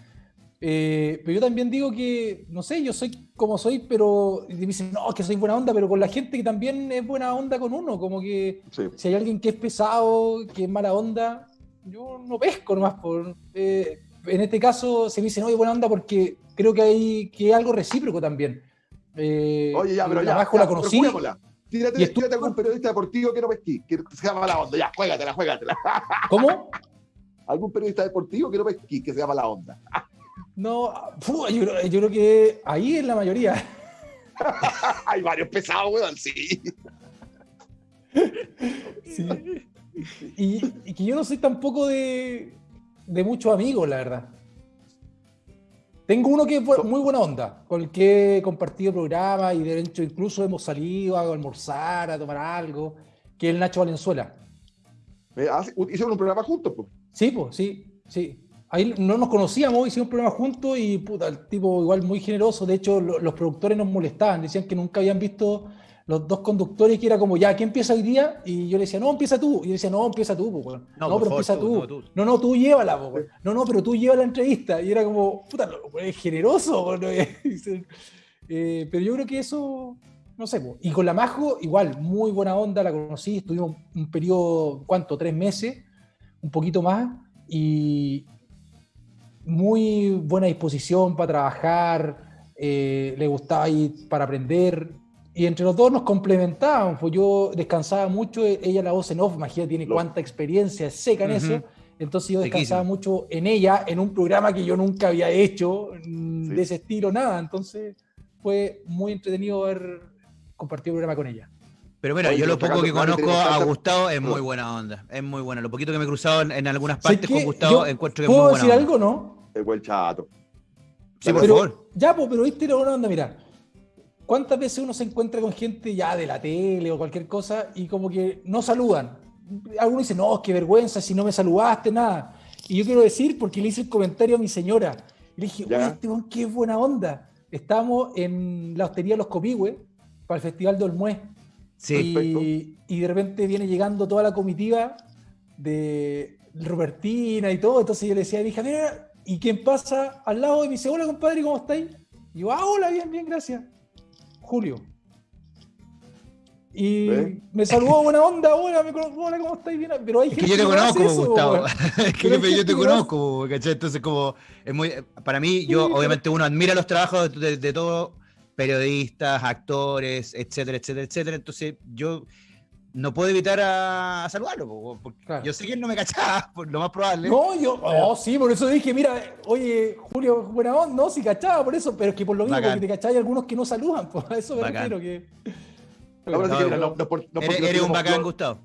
eh, pero yo también digo que, no sé, yo soy como soy, pero me dicen, no, que soy buena onda, pero con la gente que también es buena onda con uno, como que si hay alguien que es pesado, que es mala onda, yo no pesco nomás. Por, eh, en este caso se me dice, no, es buena onda porque creo que hay que es algo recíproco también. Eh, Oye, ya, pero ya, abajo la conocí. Tírate, tírate algún periodista deportivo que no pesquí, que se llama la onda, ya, juégatela, juégatela. ¿Cómo? algún periodista deportivo que no pesquí, que se llama la onda. No, yo, creo que ahí es la mayoría. Hay varios pesados, weón, sí. Y, que yo no soy tampoco de, de muchos amigos, la verdad. Tengo uno que es muy buena onda, con el que he compartido programas y de hecho incluso hemos salido a almorzar, a tomar algo, que es el Nacho Valenzuela. Eh, ¿Hicieron un programa juntos? Pues? Sí, pues, sí, sí. Ahí no nos conocíamos, hicimos un programa juntos y puta, el tipo igual muy generoso. De hecho, los productores nos molestaban, decían que nunca habían visto los dos conductores que era como, ya, ¿quién empieza hoy día? Y yo le decía, no, empieza tú. Y yo decía, no, empieza tú, No, pero empieza tú. No, no, tú llévala, No, no, pero tú lleva la entrevista. Y era como, puta, es generoso. Eh, pero yo creo que eso, no sé. Y con la Majo, igual, muy buena onda, la conocí, estuvimos un periodo, ¿cuánto? Tres meses, un poquito más. Y, muy buena disposición para trabajar, eh, le gustaba ir para aprender. Y entre los dos nos complementaban, pues yo descansaba mucho, ella la voz en off, imagínate, tiene cuánta experiencia seca en eso. Entonces yo descansaba mucho en ella, en un programa que yo nunca había hecho de ese estilo, nada. Entonces fue muy entretenido haber compartido el programa con ella. Pero mira, yo lo poco que conozco a Gustavo es muy buena onda. Es muy buena. Lo poquito que me he cruzado en, algunas partes con Gustavo encuentro que es muy buena. ¿Puedo decir algo, no? El buen chato. Sí, por favor. Ya, pues, pero viste la buena onda, mira. ¿Cuántas veces uno se encuentra con gente ya de la tele o cualquier cosa y como que no saludan? Algunos dicen, no, qué vergüenza si no me saludaste, nada. Y yo quiero decir, porque le hice el comentario a mi señora, y le dije, oye, este qué buena onda. Estamos en la hostería Los Copihue para el Festival de Olmué. Sí. Y, de repente viene llegando toda la comitiva de Robertina y todo. Entonces yo le decía a mi hija, mira, ¿y quién pasa al lado de mi dice, hola compadre, ¿cómo estáis? Y yo, ah, hola, bien, bien, gracias. Julio. Y me saludó buena onda, hola, me conozco, hola, ¿cómo estáis? Bien? Pero hay es gente que yo te conozco, eso, Gustavo. es que yo, yo te conozco, ¿cachai? Entonces, como, es muy, para mí, yo, Sí, obviamente, uno admira los trabajos de, de, de todos, periodistas, actores, etcétera, etcétera, etcétera. Entonces, yo no puedo evitar a, a saludarlo, po, porque Claro. yo sé que él no me cachaba, por lo más probable. No, yo, oh, sí, por eso dije, mira, oye, Julio, buena onda, no, sí cachaba, por eso, pero es que por lo mismo, Bacán. porque te cachai algunos que no saludan, a eso me Bacán. refiero que. Ahora sí No, que no, no, no, por- no porque eres, un bacán, Gustavo.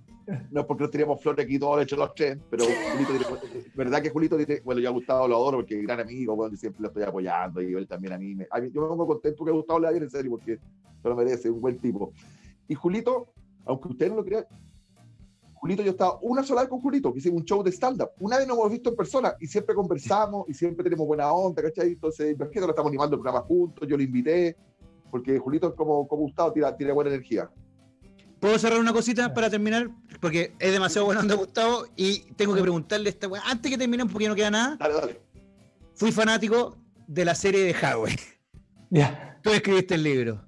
No es porque no teníamos flores aquí todos hechos los tres, pero Julito tiene- verdad que Julito tiene, bueno, yo a Gustavo lo adoro porque es gran amigo, bueno, y siempre lo estoy apoyando y él también a mí. Me, a mí- yo me pongo contento que Gustavo le vaya en serio porque se lo merece, un buen tipo. Y Julito, aunque usted no lo crea, Julito, yo estaba una sola vez con Julito, que hicimos un show de stand-up. Una vez nos hemos visto en persona y siempre conversamos y siempre tenemos buena onda, ¿cachai? Entonces, imagínate, lo estamos animando el programa juntos, yo lo invité, porque Julito es como, como Gustavo, tira, tira buena energía. ¿Puedo cerrar una cosita para terminar? Porque es demasiado bueno onda, Gustavo, y tengo que preguntarle esta weá. Antes que terminemos, porque ya no queda nada, Dale, dale. fui fanático de la serie de Huawei. Ya. Tú escribiste el libro.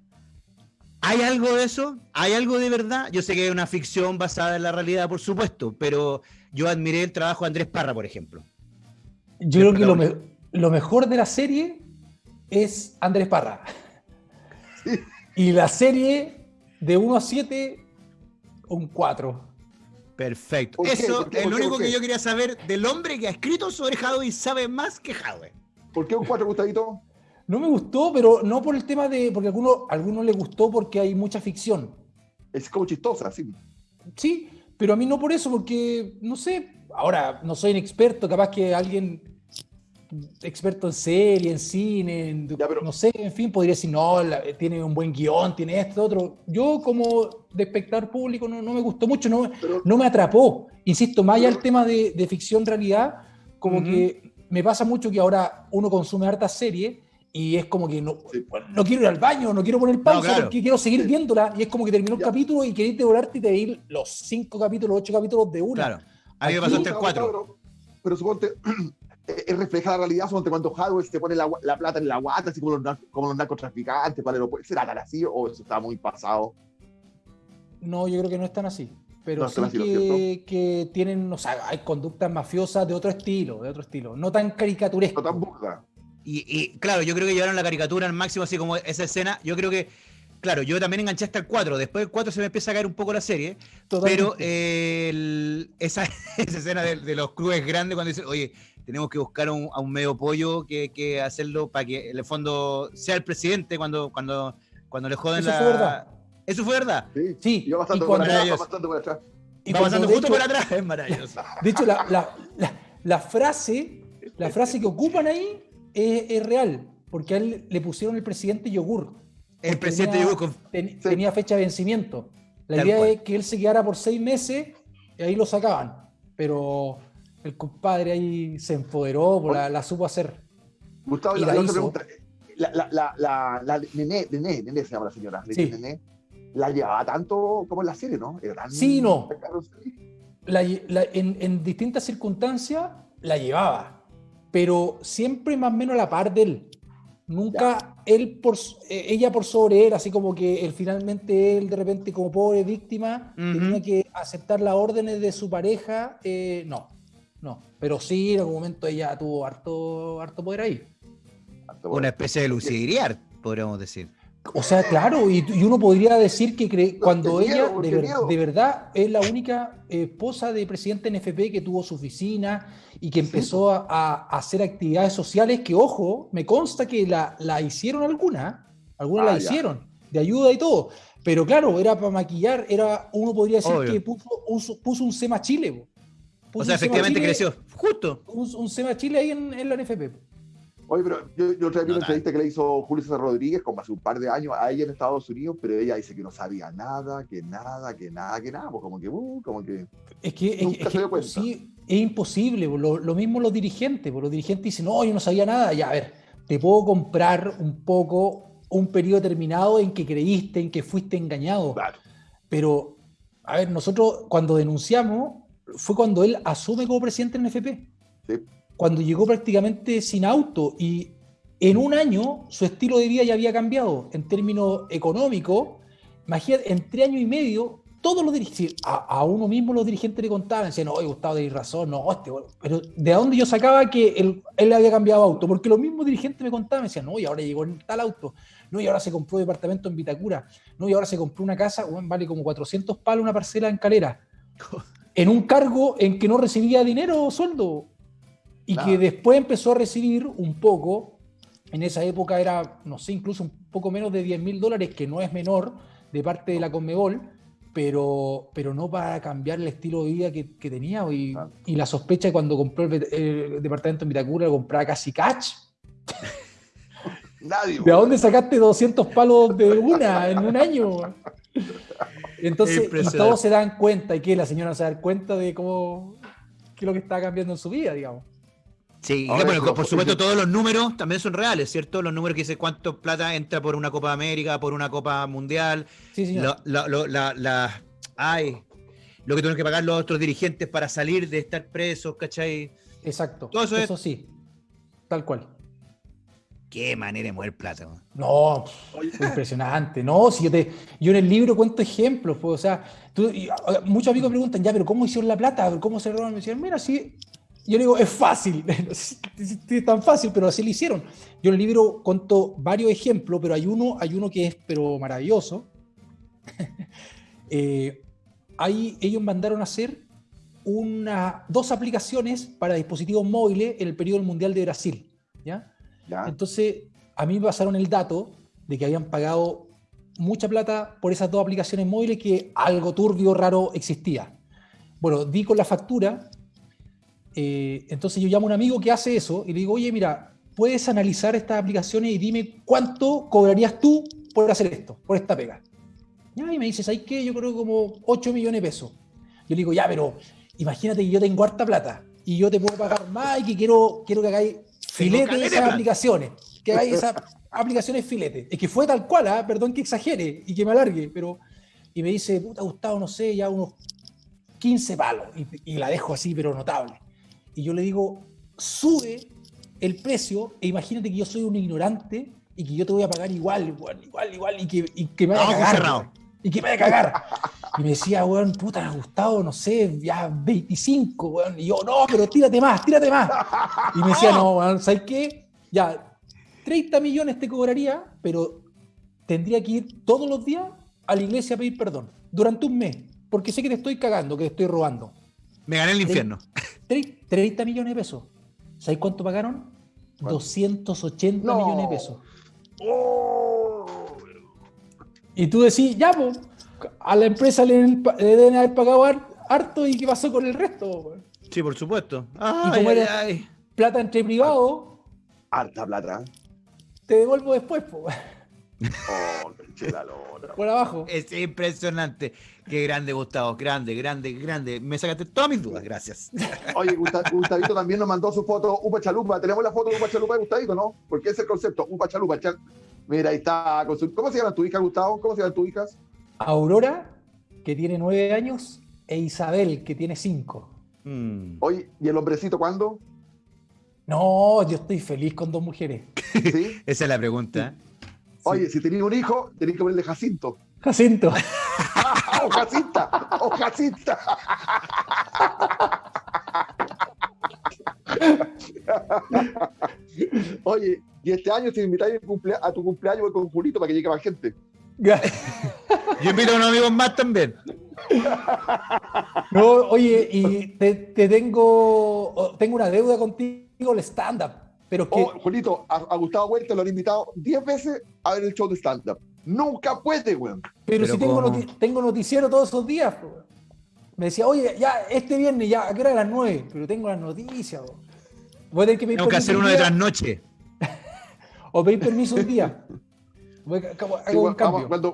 ¿Hay algo de eso? ¿Hay algo de verdad? Yo sé que es una ficción basada en la realidad, por supuesto, pero yo admiré el trabajo de Andrés Parra, por ejemplo. Yo creo que lo, me- lo mejor de la serie es Andrés Parra. Y la serie de 1 a 7, un 4. Perfecto. Eso ¿Por qué? es ¿Por lo qué? único ¿Por que yo quería saber del hombre que ha escrito sobre Hadwe y sabe más que Hadwe. ¿Por qué un 4, Gustavito? No me gustó, pero no por el tema de. Porque a algunos, a algunos les gustó porque hay mucha ficción. Es como chistosa, sí. Sí, pero a mí no por eso, porque no sé. Ahora, no soy un experto, capaz que alguien experto en serie, en cine, en- Ya, pero- no sé, en fin, podría decir, no, la- tiene un buen guion, tiene esto, otro. Yo como de espectador público no, no me gustó mucho, no, Pero, no me atrapó. Insisto, más allá del tema de, de ficción realidad, como Ujú. que me pasa mucho que ahora uno consume hartas series y es como que no, Sí. no quiero ir al baño, no quiero poner pausa claro. porque quiero seguir Sí. viéndola y es como que terminó Ya. capítulo y querés devorarte y te ir los cinco capítulos, ocho capítulos de una. Claro. A mí me hasta el 4. Pero, pero suponte, es refleja la realidad, suponte cuando Hadwe se pone la, plata en la guata, así como los, nar- como los narcotraficantes, para el aeropuerto. ¿Será tan así o eso está muy pasado? No, yo creo que no es tan así. Pero No sí tan así, ¿no es que, que tienen, o sea, hay conductas mafiosas de otro estilo, de otro estilo. No tan caricaturesco. No tan burda. Y, y, claro, yo creo que llevaron la caricatura al máximo, así como esa escena. Yo creo que, claro, yo también enganché hasta el 4. Después del 4 se me empieza a caer un poco la serie. Totalmente. Pero eh, el- esa, esa escena de, de los clubes grandes cuando dicen, oye, tenemos que buscar un- a un medio pollo que, que hacerlo para que en el fondo sea el presidente cuando, cuando, cuando le joden Eso la. fue verdad. Eso fue verdad. Sí, Sí, Y va bastante y por cuando- atrás, va bastante por atrás. y Va de justo hecho- por atrás, es maravilloso. De hecho, la, la- la- la frase, la frase que ocupan ahí es, es real, porque a él le pusieron el presidente yogur. El presidente tenía, llegó con. ten- Sí. tenía fecha de vencimiento. La Tal idea cual. es que él se quedara por seis meses y ahí lo sacaban. Pero el compadre ahí se empoderó, pues, la, la supo hacer. Gustavo, Y la, la la otra hizo. pregunta. La, la, la, la, la Nené, Nené, Nené se llama la señora. Sí. Nené, la llevaba tanto como en la serie, ¿no? Era tan- Sí, no. en, en distintas circunstancias la llevaba, pero siempre más o menos a la par de él. Nunca él por, eh, ella por sobre él, así como que él finalmente él de repente como pobre víctima Ujú. tenía que aceptar las órdenes de su pareja. eh, no, no. Pero sí, en algún momento ella tuvo harto, harto poder ahí. Una especie de Lucía podríamos decir. O sea, claro, y, y uno podría decir que cree- cuando ella miedo, de, ver- verdad es la única eh, esposa de presidente NFP que tuvo su oficina y que empezó a, a hacer actividades sociales que, ojo, me consta que la, la hicieron algunas, algunas Ah, la ya. hicieron, de ayuda y todo. Pero claro, era para maquillar, era, uno podría decir Obvio. que puso, puso, puso un SEMA Chile. O sea, efectivamente Chile- creció. Justo. Un, un SEMA Chile ahí en, en la NFP. Oye, pero yo, yo otra vez vi No, una entrevista que le hizo Julio César Rodríguez como hace un par de años a ella en Estados Unidos, pero ella dice que no sabía nada, que nada, que nada, que nada, pues como que, uh, como que. Es que, es, Nunca es se dio que cuenta. sí, es imposible. po. Lo, lo mismo los dirigentes. po. Los dirigentes dicen, no, yo no sabía nada. Ya, a ver, te puedo comprar un poco un periodo determinado en que creíste, en que fuiste engañado. Claro. Pero, a ver, nosotros cuando denunciamos, fue cuando él asume como presidente en FP. Cuando llegó prácticamente sin auto y en un año su estilo de vida ya había cambiado en términos económicos. Imagínate, en tres años y medio, todos los dirigentes, a, uno mismo los dirigentes le contaban, decían, no, Gustavo, de razón, no, este, pero ¿de dónde yo sacaba que él, él había cambiado auto? Porque los mismos dirigentes me contaban, me decían, no, y ahora llegó en tal auto, no, y ahora se compró un departamento en Vitacura, no, y ahora se compró una casa, vale como 400 palos una parcela en Calera, en un cargo en que no recibía dinero o sueldo, y que después empezó a recibir un poco en esa época era, no sé, incluso un poco menos de 10 mil dólares, que no es menor de parte de la Conmebol, pero, pero no para cambiar el estilo de vida que, tenía. Y, y, la sospecha cuando compró el, departamento en Vitacura, lo compraba casi catch. Nadie, ¿De dónde sacaste 200 palos de una en un año? Entonces, todos se dan cuenta, y que la señora se da cuenta de cómo, qué es lo que está cambiando en su vida, digamos. Sí, bueno, por supuesto todos los números también son reales, ¿cierto? Los números que dice cuánto plata entra por una Copa América, por una Copa Mundial. Sí, sí. Lo, la, ay, lo que tienen que pagar los otros dirigentes para salir de estar presos, ¿cachai? Exacto. Todo eso, eso sí, tal cual. Qué manera de mover plata. No, impresionante. No, si yo, te, yo en el libro cuento ejemplos, pues, o sea, muchos amigos preguntan, ya, pero ¿cómo hicieron la plata? ¿Cómo se robaron? Me decían, mira, sí, yo le digo, es fácil, es tan fácil, pero así lo hicieron. Yo en el libro cuento varios ejemplos, pero hay uno, hay uno que es pero maravilloso. eh, ellos mandaron a hacer una, dos aplicaciones para dispositivos móviles en el periodo Mundial de Brasil. ¿ya? Entonces, a mí me pasaron el dato de que habían pagado mucha plata por esas dos aplicaciones móviles que algo turbio, raro existía. Bueno, di con la factura eh, entonces yo llamo a un amigo que hace eso y le digo, oye, mira, puedes analizar estas aplicaciones y dime cuánto cobrarías tú por hacer esto, por esta pega. Y me dice, ¿sabes qué? Yo creo como 8 millones de pesos. Yo le digo, ya, pero imagínate que yo tengo harta plata y yo te puedo pagar más y que quiero, quiero que hagáis filete de esas aplicaciones. Que hagáis esas aplicaciones filete. Es que fue tal cual, ¿ah? perdón que exagere y que me alargue, pero... Y me dice, puta, Gustavo, no sé, ya unos 15 palos. y la dejo así, pero notable y yo le digo, sube el precio e imagínate que yo soy un ignorante y que yo te voy a pagar igual, igual, igual, igual y que, y que me vaya a cagar. Y que me vaya a cagar. Y me decía, weón, puta, gustado, no sé, ya 25, weón. Y yo, no, pero tírate más, tírate más. Y me decía, no, weón, ¿sabes qué? Ya, 30 millones te cobraría, pero tendría que ir todos los días a la iglesia a pedir perdón, durante un mes, porque sé que te estoy cagando, que te estoy robando. Me gané el infierno. 30 millones de pesos. ¿Sabes cuánto pagaron? 280 millones de pesos. Oh. Y tú decís, ya, pues, a la empresa le, deben haber pagado harto y qué pasó con el resto. Sí, por supuesto. y como era plata entre privados. Harta plata. Te devuelvo después, pues. Oh, Por abajo. Es impresionante. Qué grande, Gustavo. Grande, grande, grande. Me sacaste todas mis dudas. Gracias. Oye, Gustavito también nos mandó su foto, Upa Chalupa. Tenemos la foto de Upa Chalupa de Gustavito, ¿no? Porque es el concepto, Upa Chalupa. Mira, ahí está. ¿Cómo se llama tu hija, Gustavo? ¿Cómo se llaman tus hijas? Aurora, que tiene nueve años, e Isabel, que tiene cinco. Mm. Oye, ¿y el hombrecito cuándo? No, yo estoy feliz con dos mujeres. ¿Sí? Esa es la pregunta. Oye, si tenías un hijo, tenías que ponerle Jacinto. Jacinto. o Jacinta. O Jacinta. Oye, y este año si invitáis a tu cumpleaños voy con Julito para que llegue más gente. Yo invito a unos amigos más también. No, oye, y te, te tengo, tengo una deuda contigo, el stand-up. Pero que... Oh, Julito, a, Gustavo Huerta lo han invitado 10 veces a ver el show de stand-up. Nunca puede, weón. Pero, si tengo, tengo, noticiero todos esos días, weón. Me decía, oye, ya, este viernes, ya, ¿a qué hora a las 9? Pero tengo las noticias, weón. Voy a tener que pedir Tengo que hacer uno de trasnoche. o pedir permiso un día. Voy a, un cambio. cuando,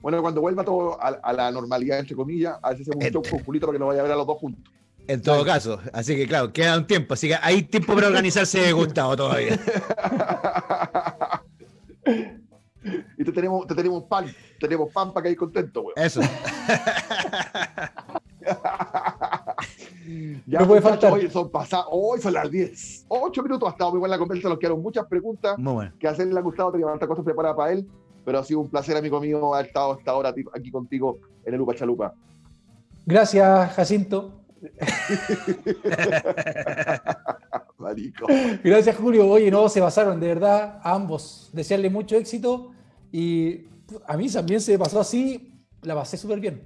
bueno, cuando vuelva todo a, la normalidad, entre comillas, a veces hacemos un show con Julito para que nos vaya a ver a los dos juntos. En todo caso, así que claro, queda un tiempo, así que hay tiempo para organizarse Gustavo todavía. y te tenemos, te tenemos pan, tenemos pan para que hay contento, weón. Eso. Ya, no puede faltar. Hoy son pasados, hoy son las 10. 8 minutos ha estado muy buena la conversación, nos quedaron muchas preguntas muy bueno. que hacerle ha gustado, tenía tantas cosas preparadas para él, pero ha sido un placer, amigo mío, haber estado hasta ahora aquí contigo en el Upa Chalupa. Gracias, Jacinto. Marico. Gracias, Julio. Oye, no, se pasaron, de verdad, a ambos. Desearle mucho éxito y a mí también se pasó así, la pasé súper bien.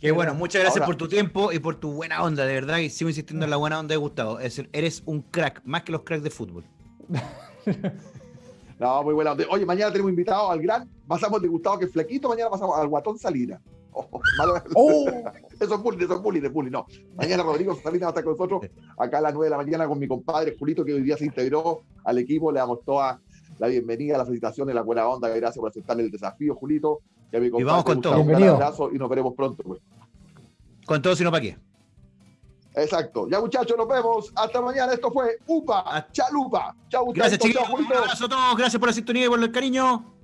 Qué bueno, muchas gracias por tu tiempo y por tu buena onda, de verdad, y sigo insistiendo en la buena onda de Gustavo. Es decir, eres un crack, más que los cracks de fútbol. no, muy buena. Oye, mañana tenemos invitado al gran, pasamos de Gustavo que es flequito, mañana pasamos al Guatón Salina. Oh, oh. Eso es bullying, eso es bullying, de bullying, no. Mañana Rodrigo Salina va a estar con nosotros acá a las 9 de la mañana con mi compadre Julito, que hoy día se integró al equipo. Le damos toda la bienvenida, las felicitaciones, la buena onda. Gracias por aceptar el desafío, Julito. Y, vamos con todo. Un abrazo y nos veremos pronto. Pues. Con todo, sino para qué. Exacto. Ya, muchachos, nos vemos. Hasta mañana. Esto fue UPA Chalupa. Chau, Gracias, chicos. Un abrazo a todos. Gracias por la sintonía y por el cariño.